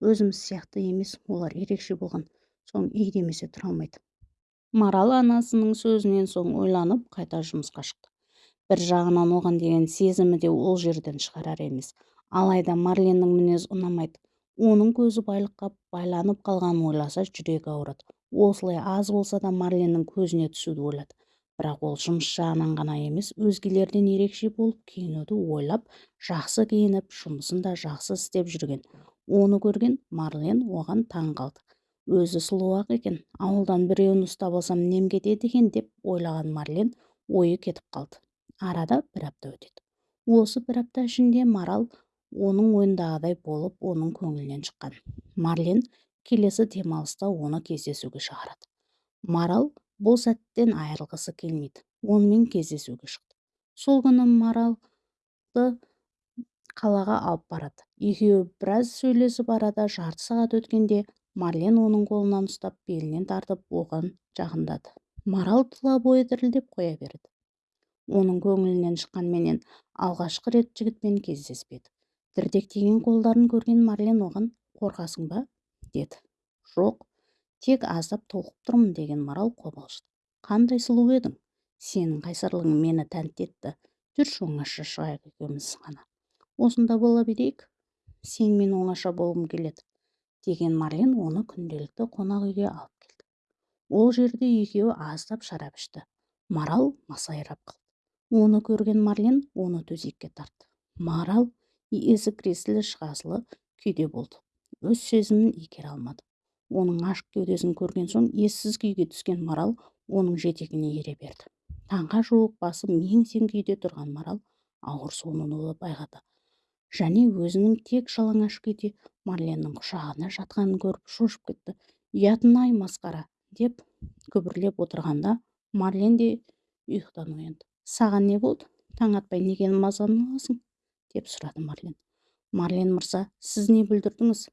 Өзіміз сияқты емес олар ерекше болған. Соң ей демесе тұра алмайды. Марал анасының сөзінен соң ойланып қайта жұмысқа шықты. Бір жағынан оған деген сезімі де ол жерден шығарар емес. Алайда марленнің мінезі ұнамайды. Оның көзі байлыққа байланып қалғанын ойласа жүрегі ауырады. Осылай аз болса да марленнің көзіне түсуді ойлады. Бірақ ол жұмыс жағынан ғана емес өзгелерден ерекше болып киінуді ойлап жақсы киініп жұмысын да жақсы істеп жүрген. Оны көрген марлен оған таң қалды. Өзі сұлу-ақ екен ауылдан біреуін ұстап алсам нем кетеді екен? деп ойлаған марлен ойы кетіп қалды. Арада бір апта өтеді. Осы бір апта ішінде марал оның ойындағыдай болып оның көңілінен шыққан. Марлен келесі демалыста оны кездесуге шығарады марал бұл сәттен айырылғысы келмейді онымен кездесуге шықты. Сол күні маралды қалаға алып барады. Екеуі біраз сөйлесіп арада жарты сағат өткенде марлен оның қолынан ұстап белінен тартып оған жақындады. Марал тұла бойы дірілдеп қоя берді. Оның көңілінен шыққанменен алғашқы рет жігітпен кездеспеді. Дірдектеген қолдарын көрген марлен оған қорқасың ба? деді. Жоқ тек аздап толқып тұрмын деген марал қобалжыды. Қандай сұлу едің? Сенің қайсарлығың мені тәнті етті жүрші оңаша шығайық екеуміз ғана. Осында бола берейік. Сенімен оңаша болғым келеді деген марлен оны күнделікті қонақ үйге алып келді. Ол жерде екеуі аздап шарап ішті. Марал масайрап қалды оны көрген марлен оны төсекке тартты. Марал есі кіресілі шығасылы күйде болды. Өз сезімін игере алмады. Оның ашық кеудесін көрген соң ессіз күйге түскен марал оның жетегіне ере берді. Таңға жуық басы мең-зең күйде тұрған марал ауыр соңынуды байқады. Және өзінің тек жалаңаш күйде марленнің құшағында жатқанын көріп шошып кетті. Ұятың-ай масқара! деп күбірлеп отырғанда марлен де ұйқыдан оянды. Саған не болды? Таң атпай неге мазаны аласың деп сұрады марлен. Марлен мырза сіз не бүлдірдіңіз?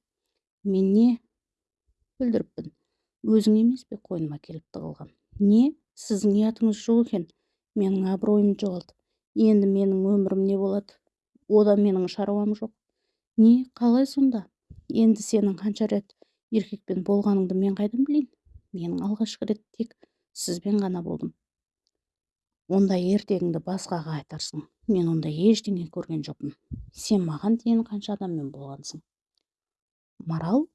Мен не бүлдіріппін? Өзің емес пе қойныма келіп тығылған? Не? Сіздің ұятыңыз жоқ екен? Менің абыройым жоғалды. Енді менің өмірім не болады? Ода менің шаруам жоқ. Не? Қалай сонда? Енді сенің қанша рет еркекпен болғаныңды мен қайдан білейін? Менің алғашқы рет тек сізбен ғана болдым. Онда ертегіңді басқаға айтарсың. Мен онда ештеңе көрген жоқпын. Сен маған дейін қанша адаммен болғансың? Марал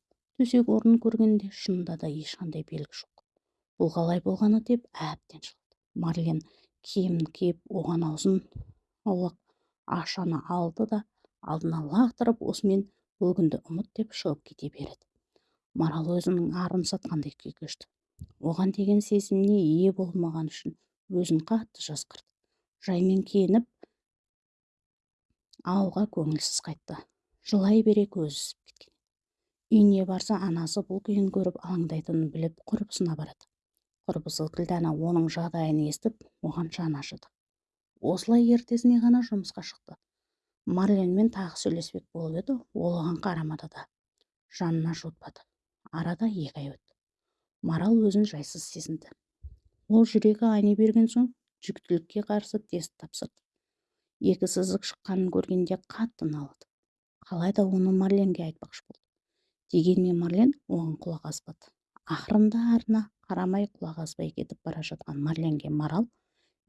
төсек орнын көргенде шынында да ешқандай белгі жоқ. Бұл қалай болғаны? деп әбден шықты. Марлен киімін киіп оған аузын аулақ ақшаны алды да алдына лақтырып осымен бұл күнді ұмыт деп шығып кете береді. Марал өзінің арын сатқандай күй кешті. Оған деген сезіміне ие болмаған үшін өзін қатты жасқырды жаймен киініп ауылға көңілсіз қайтты. Жылай бере көзі ісіп кеткен. Үйіне барса анасы бұл күйін көріп алаңдайтынын біліп құрбысына барады. Құрбысы күлдана оның жағдайын естіп оған жаны ашыды. Осылай ертесіне ғана жұмысқа шықты. Марленмен тағы сөйлеспек болып еді ол оған қарамады да жанына жуытпады арада екі ай өтті. Марал өзін жайсыз сезінді. Ол жүрегі айни берген соң жүктілікке қарсы тест тапсырды. Екі сызық шыққанын көргенде қатты налыды. Қалайда оны марленге айтпақшы болды. Дегенмен марлен оған құлақ аспады. Ақырында арына қарамай құлақ аспай кетіп бара жатқан марленге марал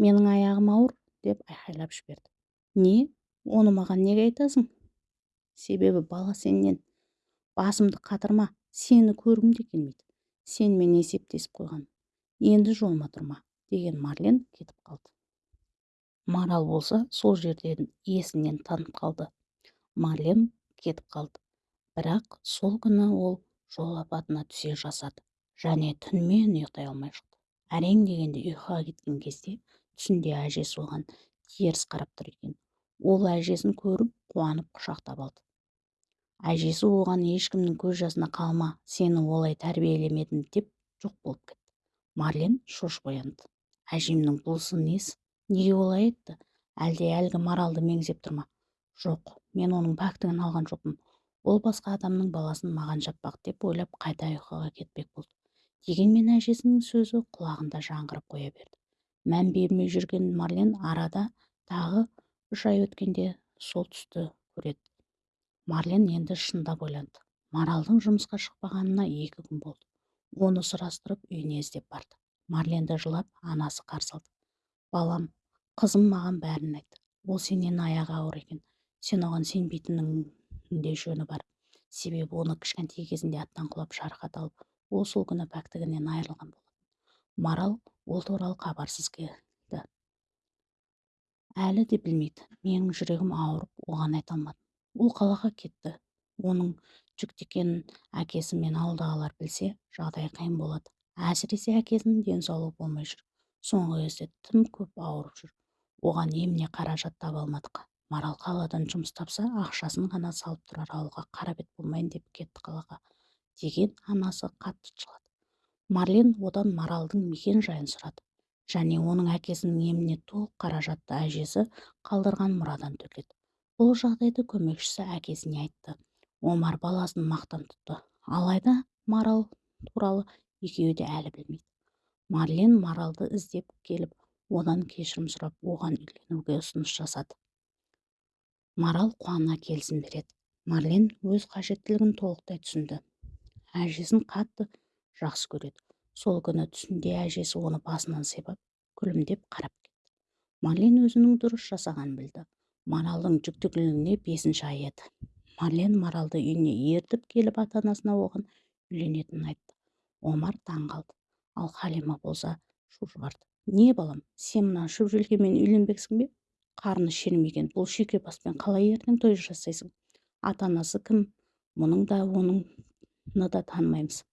менің аяғым ауыр деп айқайлап жіберді. Не? Оны маған неге айтасың? Себебі бала сенен басымды қатырма. Сені көргім де келмейді. Сенімен есептесіп қойған енді жолыма тұрма деген марлен кетіп қалды. Марал болса сол жерден есінен танып қалды. Марлен кетіп қалды. Бірақ сол күні ол жол апатына түсе жаздады және түнімен ұйықтай алмай шықты. Әрең дегенде ұйқыға кеткен кезде түсінде әжесі оған теріс қарап тұр екен. Ол әжесін көріп қуанып құшақтап алды. Әжесі оған ешкімнің көз жасына қалма сені олай тәрбиелемедім деп жоқ болып кетті. Марлен шошып оянды. Әжемнің бұлысы несі неге олай айтты? Әлде әлгі маралды меңзеп тұр ма? Жоқ мен оның пәктігін алған жоқпын. Ол басқа адамның баласын маған жаппақ деп ойлап қайта ұйқыға кетпек болды. Дегенмен әжесінің сөзі құлағында жаңғырып қоя берді. Мән бермей жүрген марлен арада тағы үш ай өткенде сол түсті көреді. Марлен енді шындап ойланды. Маралдың жұмысқа шықпағанына екі күн болды. Оны сұрастырып үйіне іздеп барды. Марленді жылап анасы қарсы алды балам қызым маған бәрін айтты. Ол сенен аяғы ауыр екен. Сен оған сенбейтінің де жөні бар. Себебі оны кішкентай кезінде аттан құлап жарақат алып ол сол күні пәктігінен айырылған болатын. Марал ол туралы хабарсыз келді. Әлі де білмейді. Менің жүрегім ауырып оған айта алмадым. Ол қалаға кетті. Оның жүкті екенін әкесі мен ауылдағылар білсе жағдай қиын болады. Әсіресе әкесінің денсаулығы болмай жүр. Соңғы кезде тым көп ауырып жүр. Оған еміне қаражат таба алмадық. Марал қаладан жұмыс тапса ақшасын ғана салып тұрар ауылға қара бет болмайын деп кетті қалаға. Деген анасы қатты жылады. Марлен одан маралдың мекен жайын сұрады. Және оның әкесінің еміне толық қаражатты әжесі қалдырған мұрадан төледі бұл жағдайды көмекшісі әкесіне айтты. Омар баласын мақтан тұтты. Алайда марал туралы екеуі де әлі білмейді. Марлен маралды іздеп келіп одан кешірім сұрап оған үйленуге ұсыныс жасады. Марал қуана келісім береді. Марлен өз қажеттілігін толықтай түсінді. Әжесін қатты жақсы көреді. Сол күні түсінде әжесі оны басынан сипап күлімдеп қарап кетті. Марлен өзінің дұрыс жасағанын білді. Маралдың жүктілігіне бесінші ай еді. Марлен маралды үйіне ертіп келіп ата-анасына оған үйленетінін айтты. Омар таң қалды. Ал халима болса шу шығарды не балам сен мына шөпшелкемен үйленбексің бе? Қарны шермеген бұл баспен қалай ертең той жасайсың? Ата-анасы кім? Мұның да оныңны да танымаймыз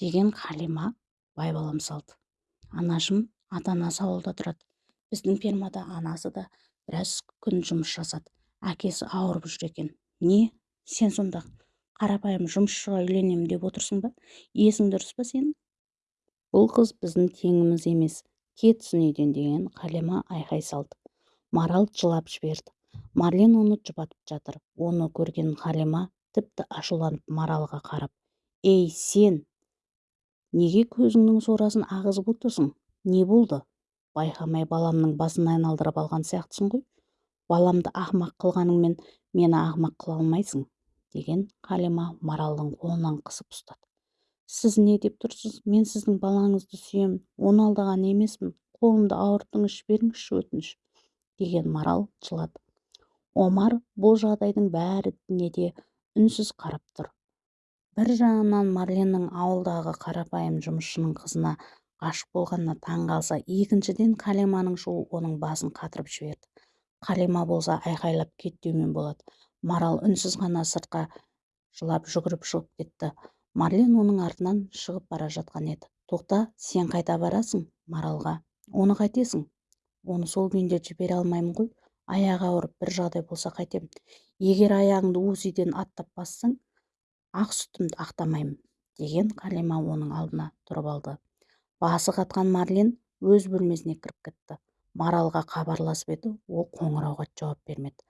деген қалима байбалам салды. Анашым ата-анасы ауылда тұрады. Біздің фермада анасы да біраз күн жұмыс жасады. Әкесі ауырып жүр екен. Не сен сонда қарапайым жұмысшыға үйленемін деп отырсың ба? Есің дұрыс па сенің? Бұл қыз біздің теңіміз емес кетсін үйден деген қалима айқай салды. Марал жылап жіберді. Марлен оны жұбатып жатыр. Оны көрген қалима тіпті ашуланып маралға қарап ей сен неге көзіңнің сорасын ағызып отырсың? Не болды? Байқамай баламның басын айналдырып алған сияқтысың ғой. Баламды ақымақ қылғаныңмен мені ақымақ қыла алмайсың деген қалима маралдың қолынан қысып ұстады. Сіз не деп тұрсыз? Мен сіздің балаңызды сүйемін оны алдаған емеспін. Қолымды ауырттыңызшы беріңізші өтініш деген марал жылады. Омар бұл жағдайдың бәріне де үнсіз қарап тұр. Бір жағынан марленнің ауылдағы қарапайым жұмысшының қызына ғашық болғанына таң қалса екіншіден қалиманың шуы оның басын қатырып жіберді. Қалима болса айқайлап кет деумен болады. Марал үнсіз ғана сыртқа жылап жүгіріп шығып кетті. Марлен оның артынан шығып бара жатқан еді. Тоқта сен қайда барасың? Маралға. Оны қайтесің? Оны сол күйінде жібере алмаймын ғой. Аяғы ауырып бір жағдай болса қайтем егер аяғыңды узиден аттап бассаң ақ сүтімді ақтамаймын деген қалима оның алдына тұрып алды. Басы қатқан марлен өз бөлмесіне кіріп кетті. Маралға хабарласып еді ол қоңырауға жауап бермеді.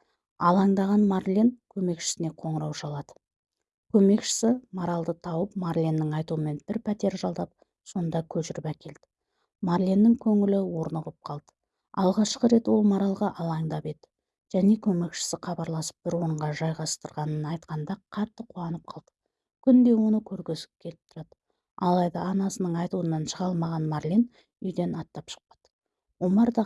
Алаңдаған марлен көмекшісіне қоңырау шалады. Көмекшісі маралды тауып марленнің айтуымен бір пәтер жалдап сонда көшіріп әкелді. Марленнің көңілі орнығып қалды. Алғашқы рет ол маралға алаңдап еді. Және көмекшісі хабарласып бір орынға жайғастырғанын айтқанда қатты қуанып қалды. Күнде оны көргісі келіп тұрады. Алайда анасының айтуынан шыға алмаған марлен үйден аттап шықпады омар да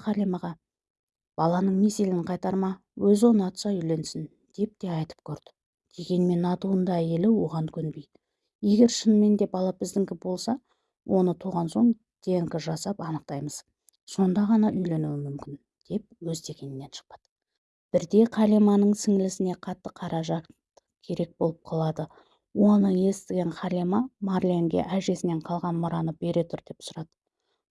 баланың меселін қайтарма өзі ұнатса үйленсін деп те айтып көрді. Дегенмен атуында әйелі оған көнбейді. Егер шынымен де бала біздіңкі болса оны туған соң днк жасап анықтаймыз. Сонда ғана үйленуі мүмкін деп өз дегенінен шықпады. Бірде қалиманың сіңлісіне қатты қаражат керек болып қалады. Оны естіген халима марленге әжесінен қалған мұраны бере тұр деп сұрады.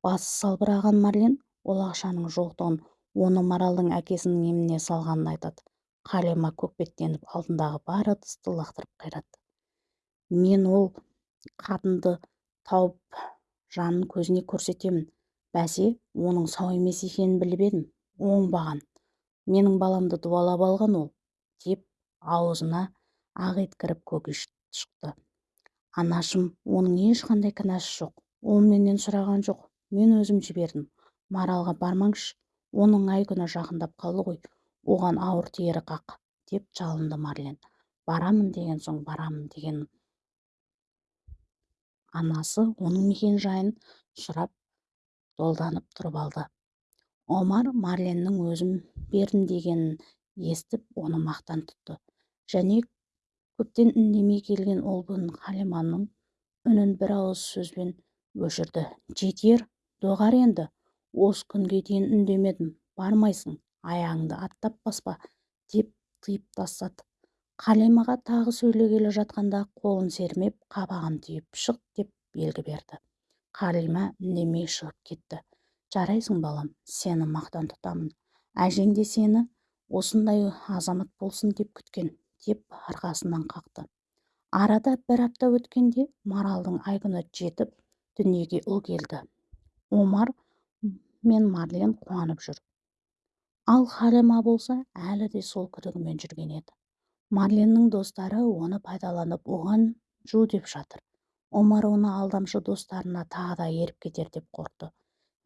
Басы салбыраған марлен ол ақшаның жоқтығын оны маралдың әкесінің еміне салғанын айтады. Халима көкпеттеніп алдындағы бар ыдысты лақтырып қиратты мен ол қатынды тауып жанын көзіне көрсетемін. Бәсе оның сау емес екенін біліп едім оңбаған. Менің баламды дуалап алған ол деп аузына ақ ит кіріп көк шықты. Анашым оның ешқандай кінәсі жоқ. Ол менен сұраған жоқ. Мен өзім жібердім маралға бармаңызшы оның ай күні жақындап қалды ғой оған ауыр тиері қақ деп жалынды марлен. Барамын деген соң барамын деген анасы оның мекен жайын сұрап долданып тұрып алды. Омар марленнің өзім бердім дегенін естіп оны мақтан тұтты. Және көптен үндемей келген ол бұның қалиманың үнін бір ауыз сөзбен өшірді. Жетер доғар енді осы күнге дейін үндемедім. Бармайсың аяғыңды аттап баспа деп тыйып тастады. Қалимаға тағы сөйлегелі жатқанда қолын сермеп қабағын түйіп шық! деп белгі берді. Қалима үндемей шығып кетті. Жарайсың балам сені мақтан тұтамын. Әжең де сені осындай азамат болсын деп күткен деп арқасынан қақты. Арада бір апта өткенде маралдың айкүні жетіп дүниеге ұл келді. Омар мен марлен қуанып жүр. Ал халима болса әлі де сол күдігімен жүрген еді. Марленнің достары оны пайдаланып оған жу деп жатыр. Омар оны алдамшы достарына тағы да еріп кетер деп қорықты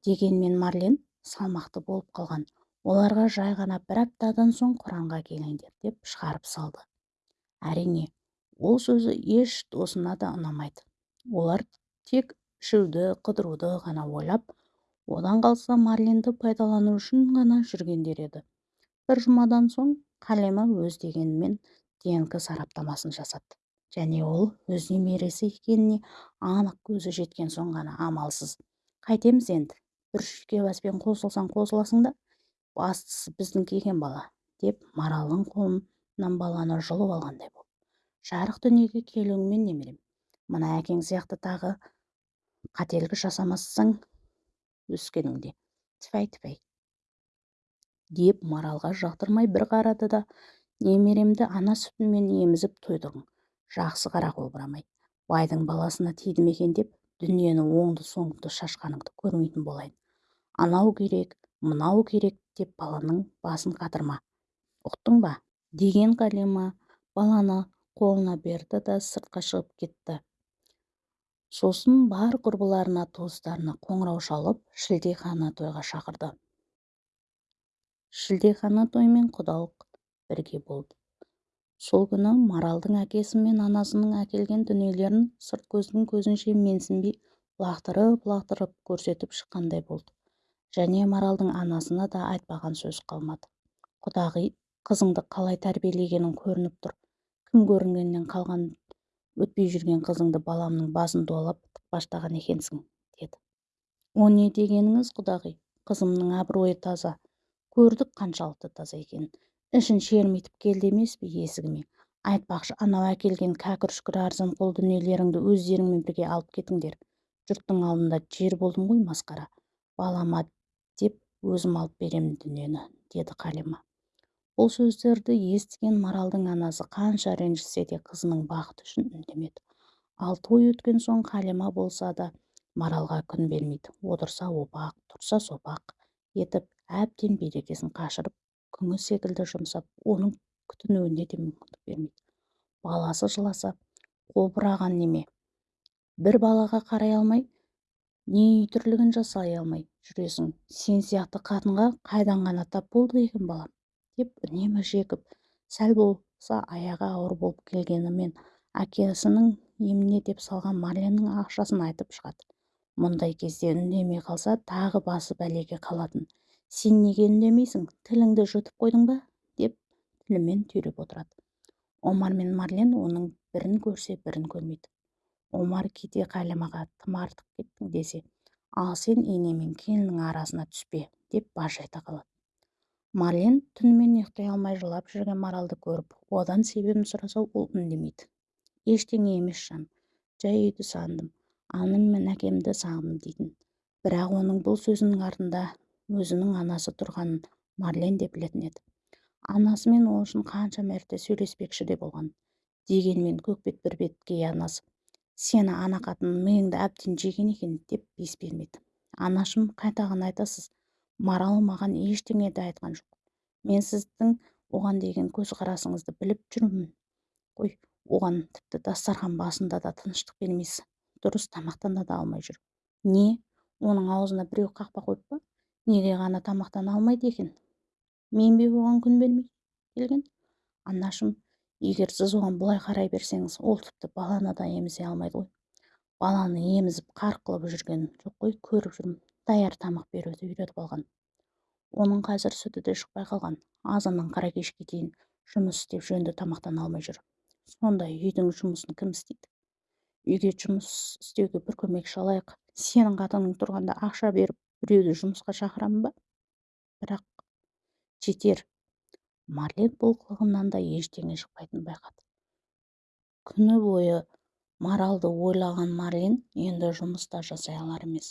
дегенмен марлен салмақты болып қалған. Оларға жай ғана бір аптадан соң құранға келіңдер деп шығарып салды. Әрине ол сөзі еш досына да ұнамайды. Олар тек ішуді қыдыруды ғана ойлап одан қалса марленді пайдалану үшін ғана жүргендер еді. бір жұмадан соң қалима өз дегенімен днк сараптамасын жасады. Және ол өз немересі екеніне анық көзі жеткен соң ғана амалсыз. Қайтеміз енді бір шүйке баспен қосылсаң қосыласың да бастысы біздің екен бала деп маралдың қолын нан баланы жұлып алғандай болды. Жарық дүниеге келуіңмен немерем мына әкең сияқты тағы қателік жасамасаң өскеніңде тфәй деп маралға жақтырмай бір қарады да немеремді ана сүтімен емізіп тойдырдың жақсы қара қобырамай. Байдың баласына тиді екен деп дүниені оңды соңды шашқаныңды көрмейтін болайын. Анау керек мынау керек деп баланың басын қатырма. Ұқтың ба? деген қалима, баланы қолына берді да сыртқа шығып кетті. Сосын бар құрбыларына туыстарына қоңырау шалып шілдехана тойға шақырды. Шілдехана той мен құдалық бірге болды. Сол күні маралдың әкесі мен анасының әкелген дүниелерін сырт көздің көзінше менсінбей лақтырып-лақтырып көрсетіп шыққандай болды. Және маралдың анасына да айтпаған сөз қалмады. Құдағи қызыңды қалай тәрбиелегенің көрініп тұр. Кім көрінгеннен қалған өтпей жүрген қызыңды баламның басын дуалап тықпаштаған екенсің деді. О не дегеніңіз құдағи? Қызымның абыройы таза. Көрдік қаншалықты таза екенін. Ішін шермитіп келді емес пе есігіме? Айтпақшы анау әкелген кәкір шүкір арзанқол дүниелеріңді өздеріңмен бірге алып кетіңдер. Жұрттың алдында жер болдым ғой масқара. Балама деп өзім алып беремін дүниені деді қалима. Бұл сөздерді естіген маралдың анасы қанша ренжісе де қызының бақыты үшін үндемеді. Ал той өткен соң қалима болса да маралға күн бермейді. Отырса опақ тұрса сопақ етіп әбден берекесін қашырып күңі секілді жұмсап оның күтінуіне де мүмкіндік бермейді. Баласы жыласа қобыраған неме? бір балаға қарай алмай не тірлігін жасай алмай жүресің? Сен сияқты қатынға қайдан ғана тап болды екен балам деп үнемі жекіп сәл болса аяғы ауыр болып келгенімен әкесінің еміне деп салған марленнің ақшасын айтып шығады. Мұндай кезде үндемей қалса тағы басы бәлеге қалатын. Сен неге үндемейсің? Тіліңді жұтып қойдың ба? деп тілімен түйреп отырады. Омар мен марлен оның бірін көрсе бірін көрмейді. Омар кейде қалимаға тым артық кеттің десе ал сен ене мен келіннің арасына түспе деп баж айта қалады. Марлен түнімен ұйықтай алмай жылап жүрген маралды көріп одан себебін сұраса ол үндемейді. Ештеңе емес жаным жай үйді сағындым анам мен әкемді сағындым дейтін. Бірақ оның бұл сөзінің артында өзінің анасы тұрғанын марлен де білетін еді. Анасымен ол үшін қанша мәрте сөйлеспекші де болған. Дегенмен көкбет бір беткей анасы сені ана қатын миыңды әбден жеген екен деп бес бермейді анашым қайтаған айтасыз. Марал маған ештеңе де айтқан жоқ. Мен сіздің оған деген көзқарасыңызды біліп жүрмін ғой оған тіпті дастархан басында да тыныштық бермейсіз дұрыс тамақтана да алмай жүр не оның аузына біреу қақпа қойып па? Неге ғана тамақтана алмайды екен? Мен бе оған күн бермей келген? Анашым егер сіз оған бұлай қарай берсеңіз ол тіпті баланы да емізе алмайды ғой. Баланы емізіп қарқ қылып жүрген жоқ қой көріп жүрмін даяр тамақ беруді үйретіп алған. Оның қазір сүті де шықпай қалған. Азаннан қара кешке дейін жұмыс істеп жөнді тамақтана алмай жүр. Сонда үйдің жұмысын кім істейді? Үйге жұмыс істеуге бір көмекші алайық. Сенің қатының тұрғанда ақша беріп біреуді жұмысқа шақырамын ба? Бірақ жетер. Марлен бұл қылығынан да ештеңе шықпайтынын байқады күні бойы маралды ойлаған марлен енді жұмыста жасай алар емес.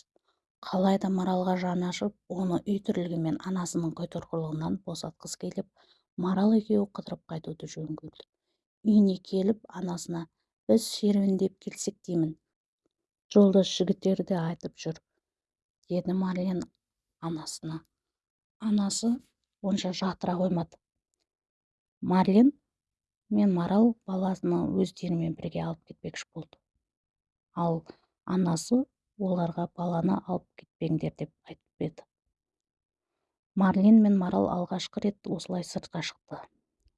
Қалайда маралға жаны ашып оны үй тірлігі мен анасының қойтырқылығынан босатқысы келіп марал екеуі қыдырып қайтуды жөн көрді. Үйіне келіп анасына біз серуендеп келсек деймін жолдас жігіттер де айтып жүр деді марлен анасына. Анасы онша жатыра қоймады. Марлен мен марал баласыны өздерімен бірге алып кетпекші болды. Ал анасы оларға баланы алып кетпеңдер деп айтып еді. Марлен мен марал алғашқы рет осылай сыртқа шықты.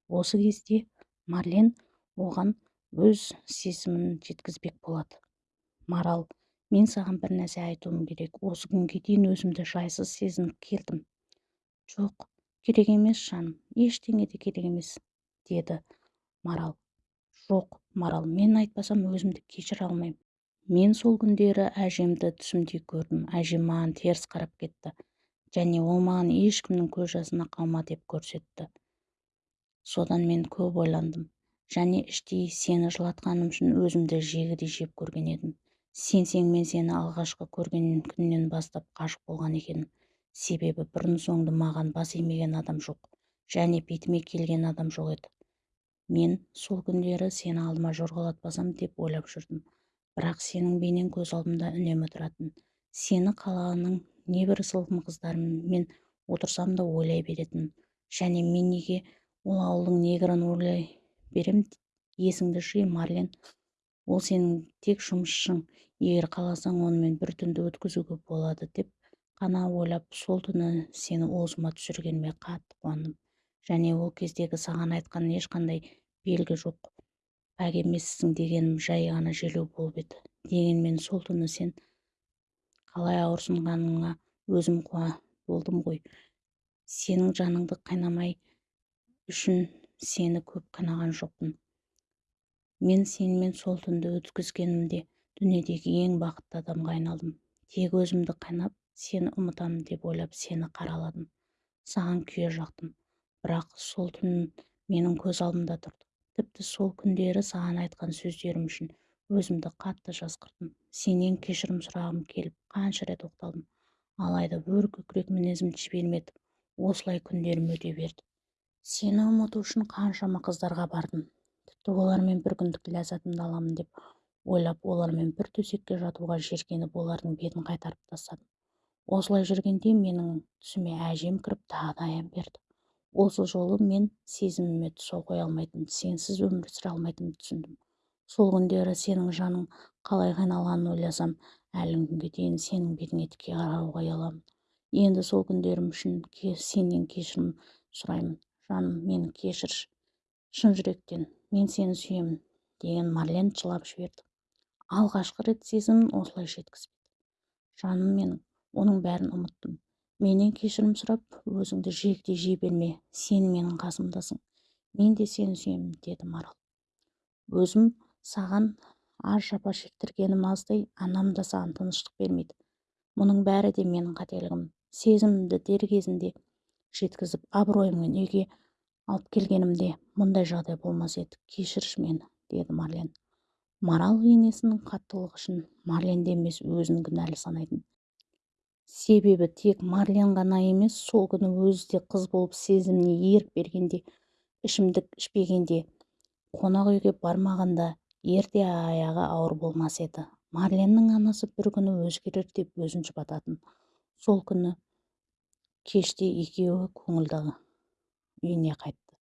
Осы кезде марлен оған өз сезімін жеткізбек болады. Марал мен саған бір нәрсе айтуым керек. Осы күнге дейін өзімді жайсыз сезініп келдім жоқ керек емес жаным. Ештеңе де керек емес деді марал. Жоқ марал мен айтпасам өзімді кешіре алмаймын мен сол күндері әжемді түсімде көрдім. әжем маған теріс қарап кетті және ол маған ешкімнің көз жасына қалма деп көрсетті. Содан мен көп ойландым және іштей сені жылатқаным үшін өзімді жегідей жеп көрген едім. Сенсең мен сені алғашқы көрген күннен бастап ғашық болған екенмін. Себебі бұрын-соңды маған бас имеген адам жоқ және бетіме келген адам жоқ еді. Мен сол күндері сені алдыма жорғалатпасам деп ойлап жүрдім. Бірақ сенің бейнең көз алдымда үнемі тұратын. Сені қаланың небір сылқым қыздарымен отырсам да ойлай беретінмін және мен неге ол ауылдың негрін ойлай берем есіңді жи марлен. Ол сенің тек жұмысшың. Егер қаласаң онымен бір түнді өткізуге болады деп қана ойлап сол түні сені уызыма түсіргеніме қатты қуандым. Және ол кездегі саған айтқан ешқандай белгі жоқ. Пәк емессің дегенім жай ғана желеу болып еді. Дегенмен сол түні сен қалай ауырсынғаныңа өзім куә болдым ғой. Сенің жаныңды қайнамай үшін сені көп қинаған жоқпын. Мен сенімен сол түнді өткізгенімде дүниедегі ең бақытты адамға айналдым. Тек өзімді қайнап сені ұмытамын деп ойлап сені қараладым. Саған күйе жақтым. Бірақ сол түн менің көз алдымда тұрды. Тіпті сол күндері саған айтқан сөздерім үшін өзімді қатты жазғырдым сенен кешірім сұрағым келіп қанша рет оқталдым. Алайда өр көкірек мінезім жібермеді осылай күндерім өте берді. Сені ұмыту үшін қаншама қыздарға бардым. Тіпті олармен бір күндік ләззатымды аламын деп ойлап олармен бір төсекке жатуға жеркеніп олардың бетін қайтарып тастадым. Осылай жүргенде менің түсіме әжем кіріп тағы да аян берді. Осы жолы мен сезіміме тұсау қоя алмайтын сенсіз өмір сүре алмайтынымды түсіндім. Сол күндері сенің жаның қалай қиналғанын ойласам әлі күнге дейін сенің бетіңе тіке қарауға ұяламын. Енді сол күндерім үшін сенен кешірім сұраймын. Жаным мені кешірші шын жүректен мен сені сүйемін деген марлен жылап жіберді. Алғашқы рет сезімін осылай жеткізбеді. Жаным менің оның бәрін ұмыттым. Менен кешірім сұрап өзіңді жегідей жей берме сен менің қасымдасың. Мен де сені сүйемін деді марал. Өзім саған аз жапа шектіргенім аздай анам да саған тыныштық бермейді. Мұның бәрі де менің қателігім. Сезімімді дер кезінде жеткізіп абыройыммен үйге алып келгенімде мұндай жағдай болмас еді. Кешірші мені деді марлен. Марал енесінің қаттылығы үшін марленді емес өзін кінәлі санайтын. Себебі тек марлен ғана емес сол күні өзі де қыз болып сезіміне ерік бергенде ішімдік ішпегенде қонақ үйге бармағанда ерте аяғы ауыр болмас еді. Марленнің анасы бір күні өзгерер деп өзін жұбататын. Сол күні кеште екеуі көңілді үйіне қайтты.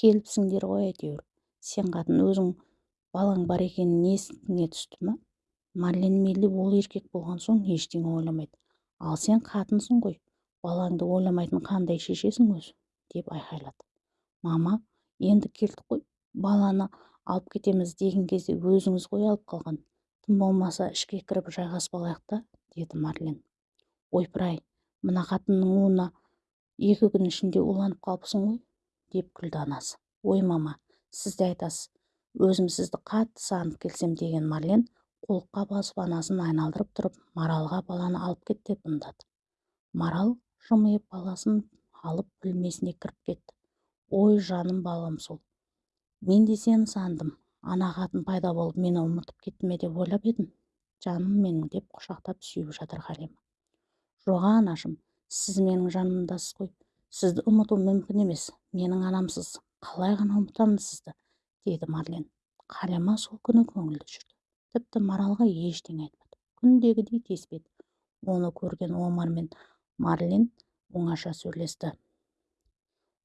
Келіпсіңдер ғой әйтеуір сен қатын өзің балаң бар екенін есіңе түсті ма? Марлен мейлі ол еркек болған соң ештеңе ойламайды. Ал сен қатынсың ғой балаңды ойламайтын қандай шешесің өзі? деп айқайлады. Мама енді келдік қой баланы алып кетеміз деген кезде өзіңіз ғой алып қалған. Тым болмаса ішке кіріп жайғасып алайық та деді марлен. Ойпыр-ай мына қатынның уына екі күн ішінде уланып қалыпсың ғой деп күлді анасы. Ой мама сіз де айтасыз өзім сізді қатты сағынып келсем деген марлен қолқа басып анасын айналдырып тұрып маралға баланы алып кет деп ымдады. Марал жымиып баласын алып бөлмесіне кіріп кетті. Ой жаным балам сол. Мен де сені сандым. Ана қатын пайда болып мені ұмытып кетті ме деп ойлап едім. Жаным менің деп құшақтап сүйіп жатыр халима. Жоқ анашым сіз менің жанымдасыз ғой. Сізді ұмыту мүмкін емес. Менің анамсыз. Қалай ғана ұмытамын сізді? деді марлен. Қалима сол күні көңілді жүрді. Тіпті маралға ештеңе айтпады. Күндегідей тиіспеді оны көрген омар мен марлен оңаша сөйлесті.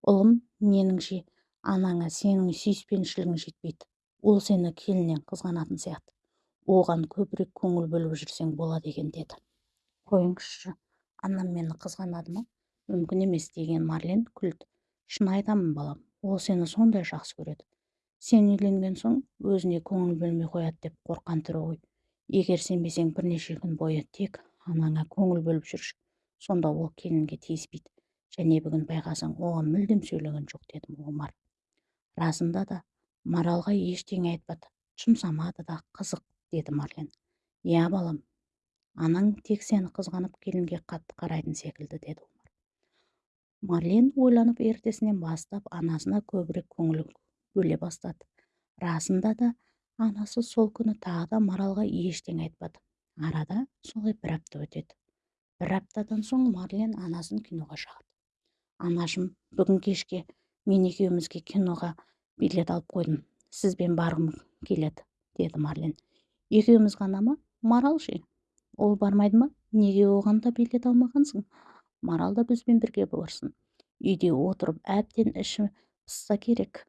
Ұлым меніңше анаңа сенің сүйіспеншілігің жетпейді. Ол сені келіннен қызғанатын сияқты. Оған көбірек көңіл бөліп жүрсең болады екен деді. Қойыңызшы анам мені қызғанады ма? Мүмкін емес деген марлен күлді. Шын айтамын балам. Ол сені сондай жақсы көреді. Сен үйленген соң өзіне көңіл бөлмей қояды деп қорққан түрі ғой. Егер сенбесең бірнеше күн бойы тек анаңа көңіл бөліп жүрші сонда ол келінге тиіспейді. Және бүгін байқасаң оған мүлдем сөйлеген жоқ деді омар. Расында да маралға ештеңе айтпады жұмсамады да қызық деді марлен. Иә балам анаң тек сені қызғанып келінге қатты қарайтын секілді деді омар. Марлен ойланып ертесінен бастап анасына көбірек көңіл бөле бастады. Расында да анасы сол күні тағы да маралға ештеңе айтпады. Арада солай бір апта өтеді. Бір аптадан соң марлен анасын киноға шақырды. Анашым бүгін кешке мен екеумізге киноға билет алып қойдым. Сізбен барғым келеді деді марлен. Екеуміз ғана ма? Марал ше? Ол бармайды ма? Неге оған да билет алмағансың? Марал да бізбен бірге барсын үйде отырып әбден іші пысса керек.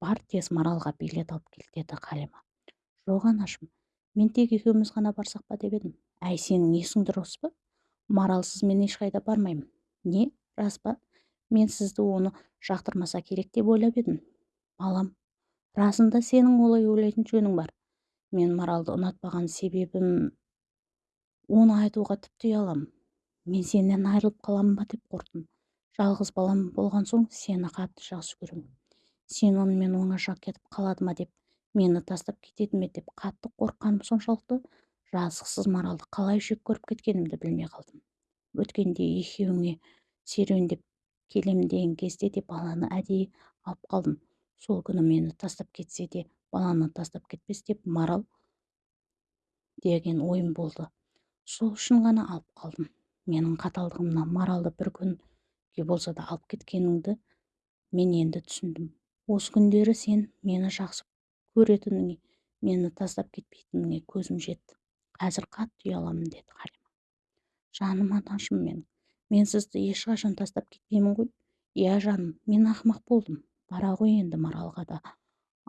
Бар тез маралға билет алып кел деді қалима. Жоқ анашым мен тек екеуміз ғана барсақ па деп едім. Әй сенің есің дұрыс па? Маралсыз мен ешқайда бармаймын. Не рас па? Мен сізді оны жақтырмаса керек деп ойлап едім. Балам расында сенің олай ойлайтын жөнің бар. Мен маралды ұнатпаған себебім оны айтуға тіпті ұяламын. Мен сенен айырылып қаламын ба деп қорықтым. Жалғыз балам болған соң сені қатты жақсы көремін. Сен онымен оңаша кетіп қалады ма деп мені тастап кетеді ме деп қатты қорыққаным соншалықты. Жазықсыз маралды қалай жек көріп кеткенімді білмей қалдым. Өткенде екеуіңе серуендеп келемін деген кезде де баланы әдейі алып қалдым. Сол күні мені тастап кетсе де баланы тастап кетпес деп марал деген ойым болды. Сол үшін ғана алып қалдым. Менің қаталдығымнан маралды бір күнге болса да алып кеткеніңді мен енді түсіндім. Осы күндері сен мені жақсы көретініңе мені тастап кетпейтініңе көзім жетті. Қазір қатты ұяламын деді халима жаным анашым менің. Мен сізді ешқашан тастап кетпеймін ғой. Иә жаным мен ақымақ болдым. Бара ғой енді маралға да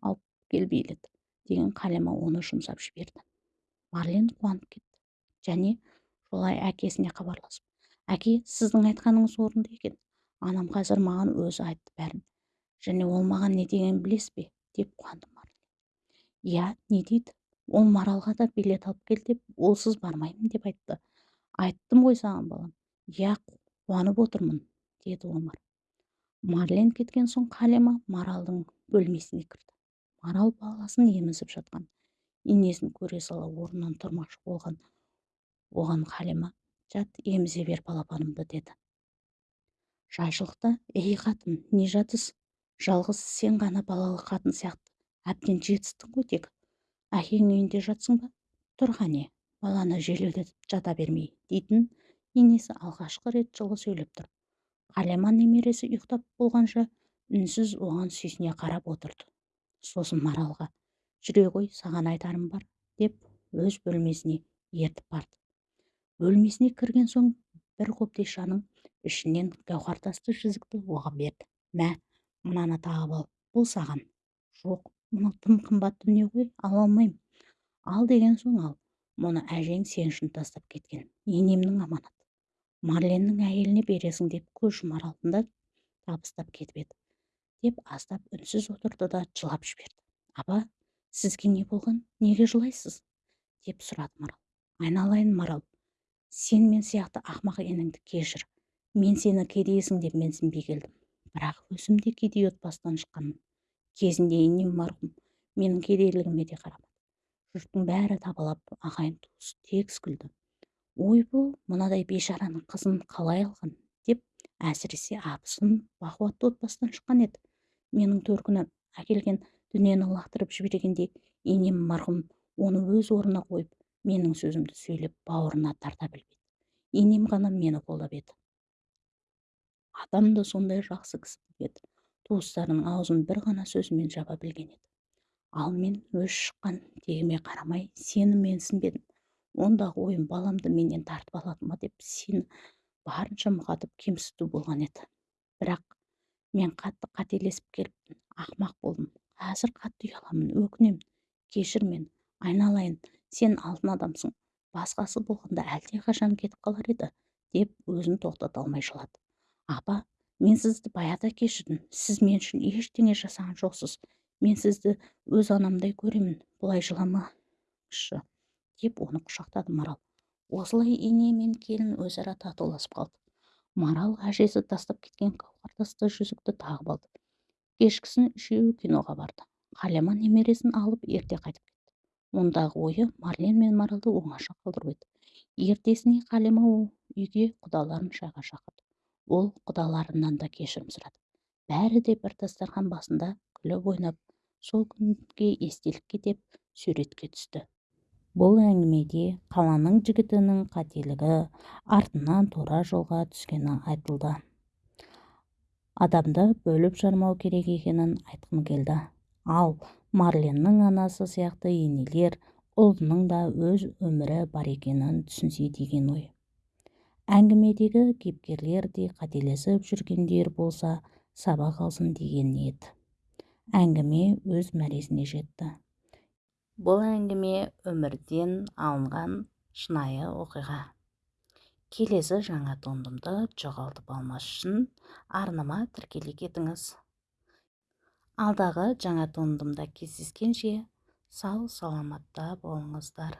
алып кел деген қалима оны жұмсап жіберді. Марлен қуанып кетті. Және жолай әкесіне хабарласып. Әке сіздің айтқаныңыз орынды екен. Анам қазір маған өзі айтты бәрін. Және ол маған не дегенін білесіз бе деп қуанды марлен иә не дейді? Ол маралға да билет алып кел деп олсыз бармаймын деп айтты. Айттым ғой саған балам иә қуанып отырмын деді омар. Марлен кеткен соң қалима маралдың бөлмесіне кірді. Марал баласын емізіп жатқан. Енесін көре сала орнынан тұрмақшы болған оған халима жат емізе бер балапанымды деді. Жайшылықта ей қатын не жатыс жалғыз сен ғана балалы қатын сияқты. Әбден жетістің ғой тек. Әкең үйінде жатсың ба? Тұр қане баланы желеулетіп жата бермей дейтін енесі алғашқы рет жылы сөйлеп тұр. Қалима немересі ұйықтап болғанша үнсіз оған сүйсіне қарап отырды. Сосын маралға жүре ғой саған айтарым бар деп өз бөлмесіне ертіп барды. Бөлмесіне кірген соң бір қобдишаның ішінен гауһартасты жүзікті оған берді. Мә мынаны тағып ал бұл саған. Жоқ мынау тым қымбат дүние ғой ала алмаймын. Ал деген соң ал мұны әжең сен үшін тастап кеткен енемнің аманаты. Марленнің әйеліне бересің деп көз жұмар алдында табыстап кетіп еді деп аздап үнсіз отырды да жылап жіберді. Апа сізге не болған неге жылайсыз? деп сұрады марал. Айналайын марал сен мен сияқты ақымақ енеңді кешір. Мен сені кедейсің деп менсінбей келдім бірақ өзім де кедей отбасыдан шыққанмын кезінде енем марқұм менің кедейлігіме де қарамады. Жұрттың бәрі табалап ағайын туыс тегіс күлді ойбу мынадай бейшараның қызын қалай алған? деп әсіресе абысын бақуатты отбасыдан шыққан еді. Менің төркінім әкелген дүниені лақтырып жібергенде енем марқұм оны өз орнына қойып менің сөзімді сөйлеп бауырына тарта білмеді енем ғана мені қолдап еді атам да сондай жақсы кісі еді. Туыстарының аузын бір ғана сөзімен жаба білген еді. Ал мен өз шыққан тегіме қарамай сені менсінбедім. Ондағы ойым баламды менен тартып алады ма деп сені барынша мұқатып кемсіту болған еді. Бірақ мен қатты қателесіп келіппін ақымақ болдым. Қазір қатты ұяламын өкінемін. Кешір мені айналайын. Сен алтын адамсың. Басқасы болғанда қашан кетіп қалар еді деп өзін тоқтата алмай жылады. Апа мен сізді баяда кешірдім. Сіз мен үшін ештеңе жасаған жоқсыз. Мен сізді өз анамдай көремін. Бұлай жыламаңызшы деп оны құшақтады марал. Осылай ене мен келін өзара татуласып қалды. Марал әжесі тастап кеткен қауқартасты жүзікті тағып алды. Кешкісін үшеуі киноға барды. Қалима немересін алып ерте қайтып ондағы ойы марлен мен маралды оңаша қалдыру еді. Ертесіне қалима үйге құдаларын шайға шақырды. Ол құдаларынан да кешірім сұрады. Бәрі де бір дастархан басында күліп ойнап сол күнге естелікке деп суретке түсті. Бұл әңгімеде қаланың жігітінің қателігі артынан тура жолға түскені айтылды. Адамды бөліп жармау керек екенін айтқым келді. Ал марленнің анасы сияқты енелер ұлының да өз өмірі бар екенін түсінсе деген ой. Әңгімедегі кейіпкерлер де қателесіп жүргендер болса сабақ алсын деген ниет. Әңгіме өз мәресіне жетті. Бұл әңгіме өмірден алынған шынайы оқиға. Келесі жаңа туындымды жоғалтып алмас үшін арнама тіркеле кетіңіз. Алдағы жаңа туындымда кездескенше сау саламатта болыңыздар.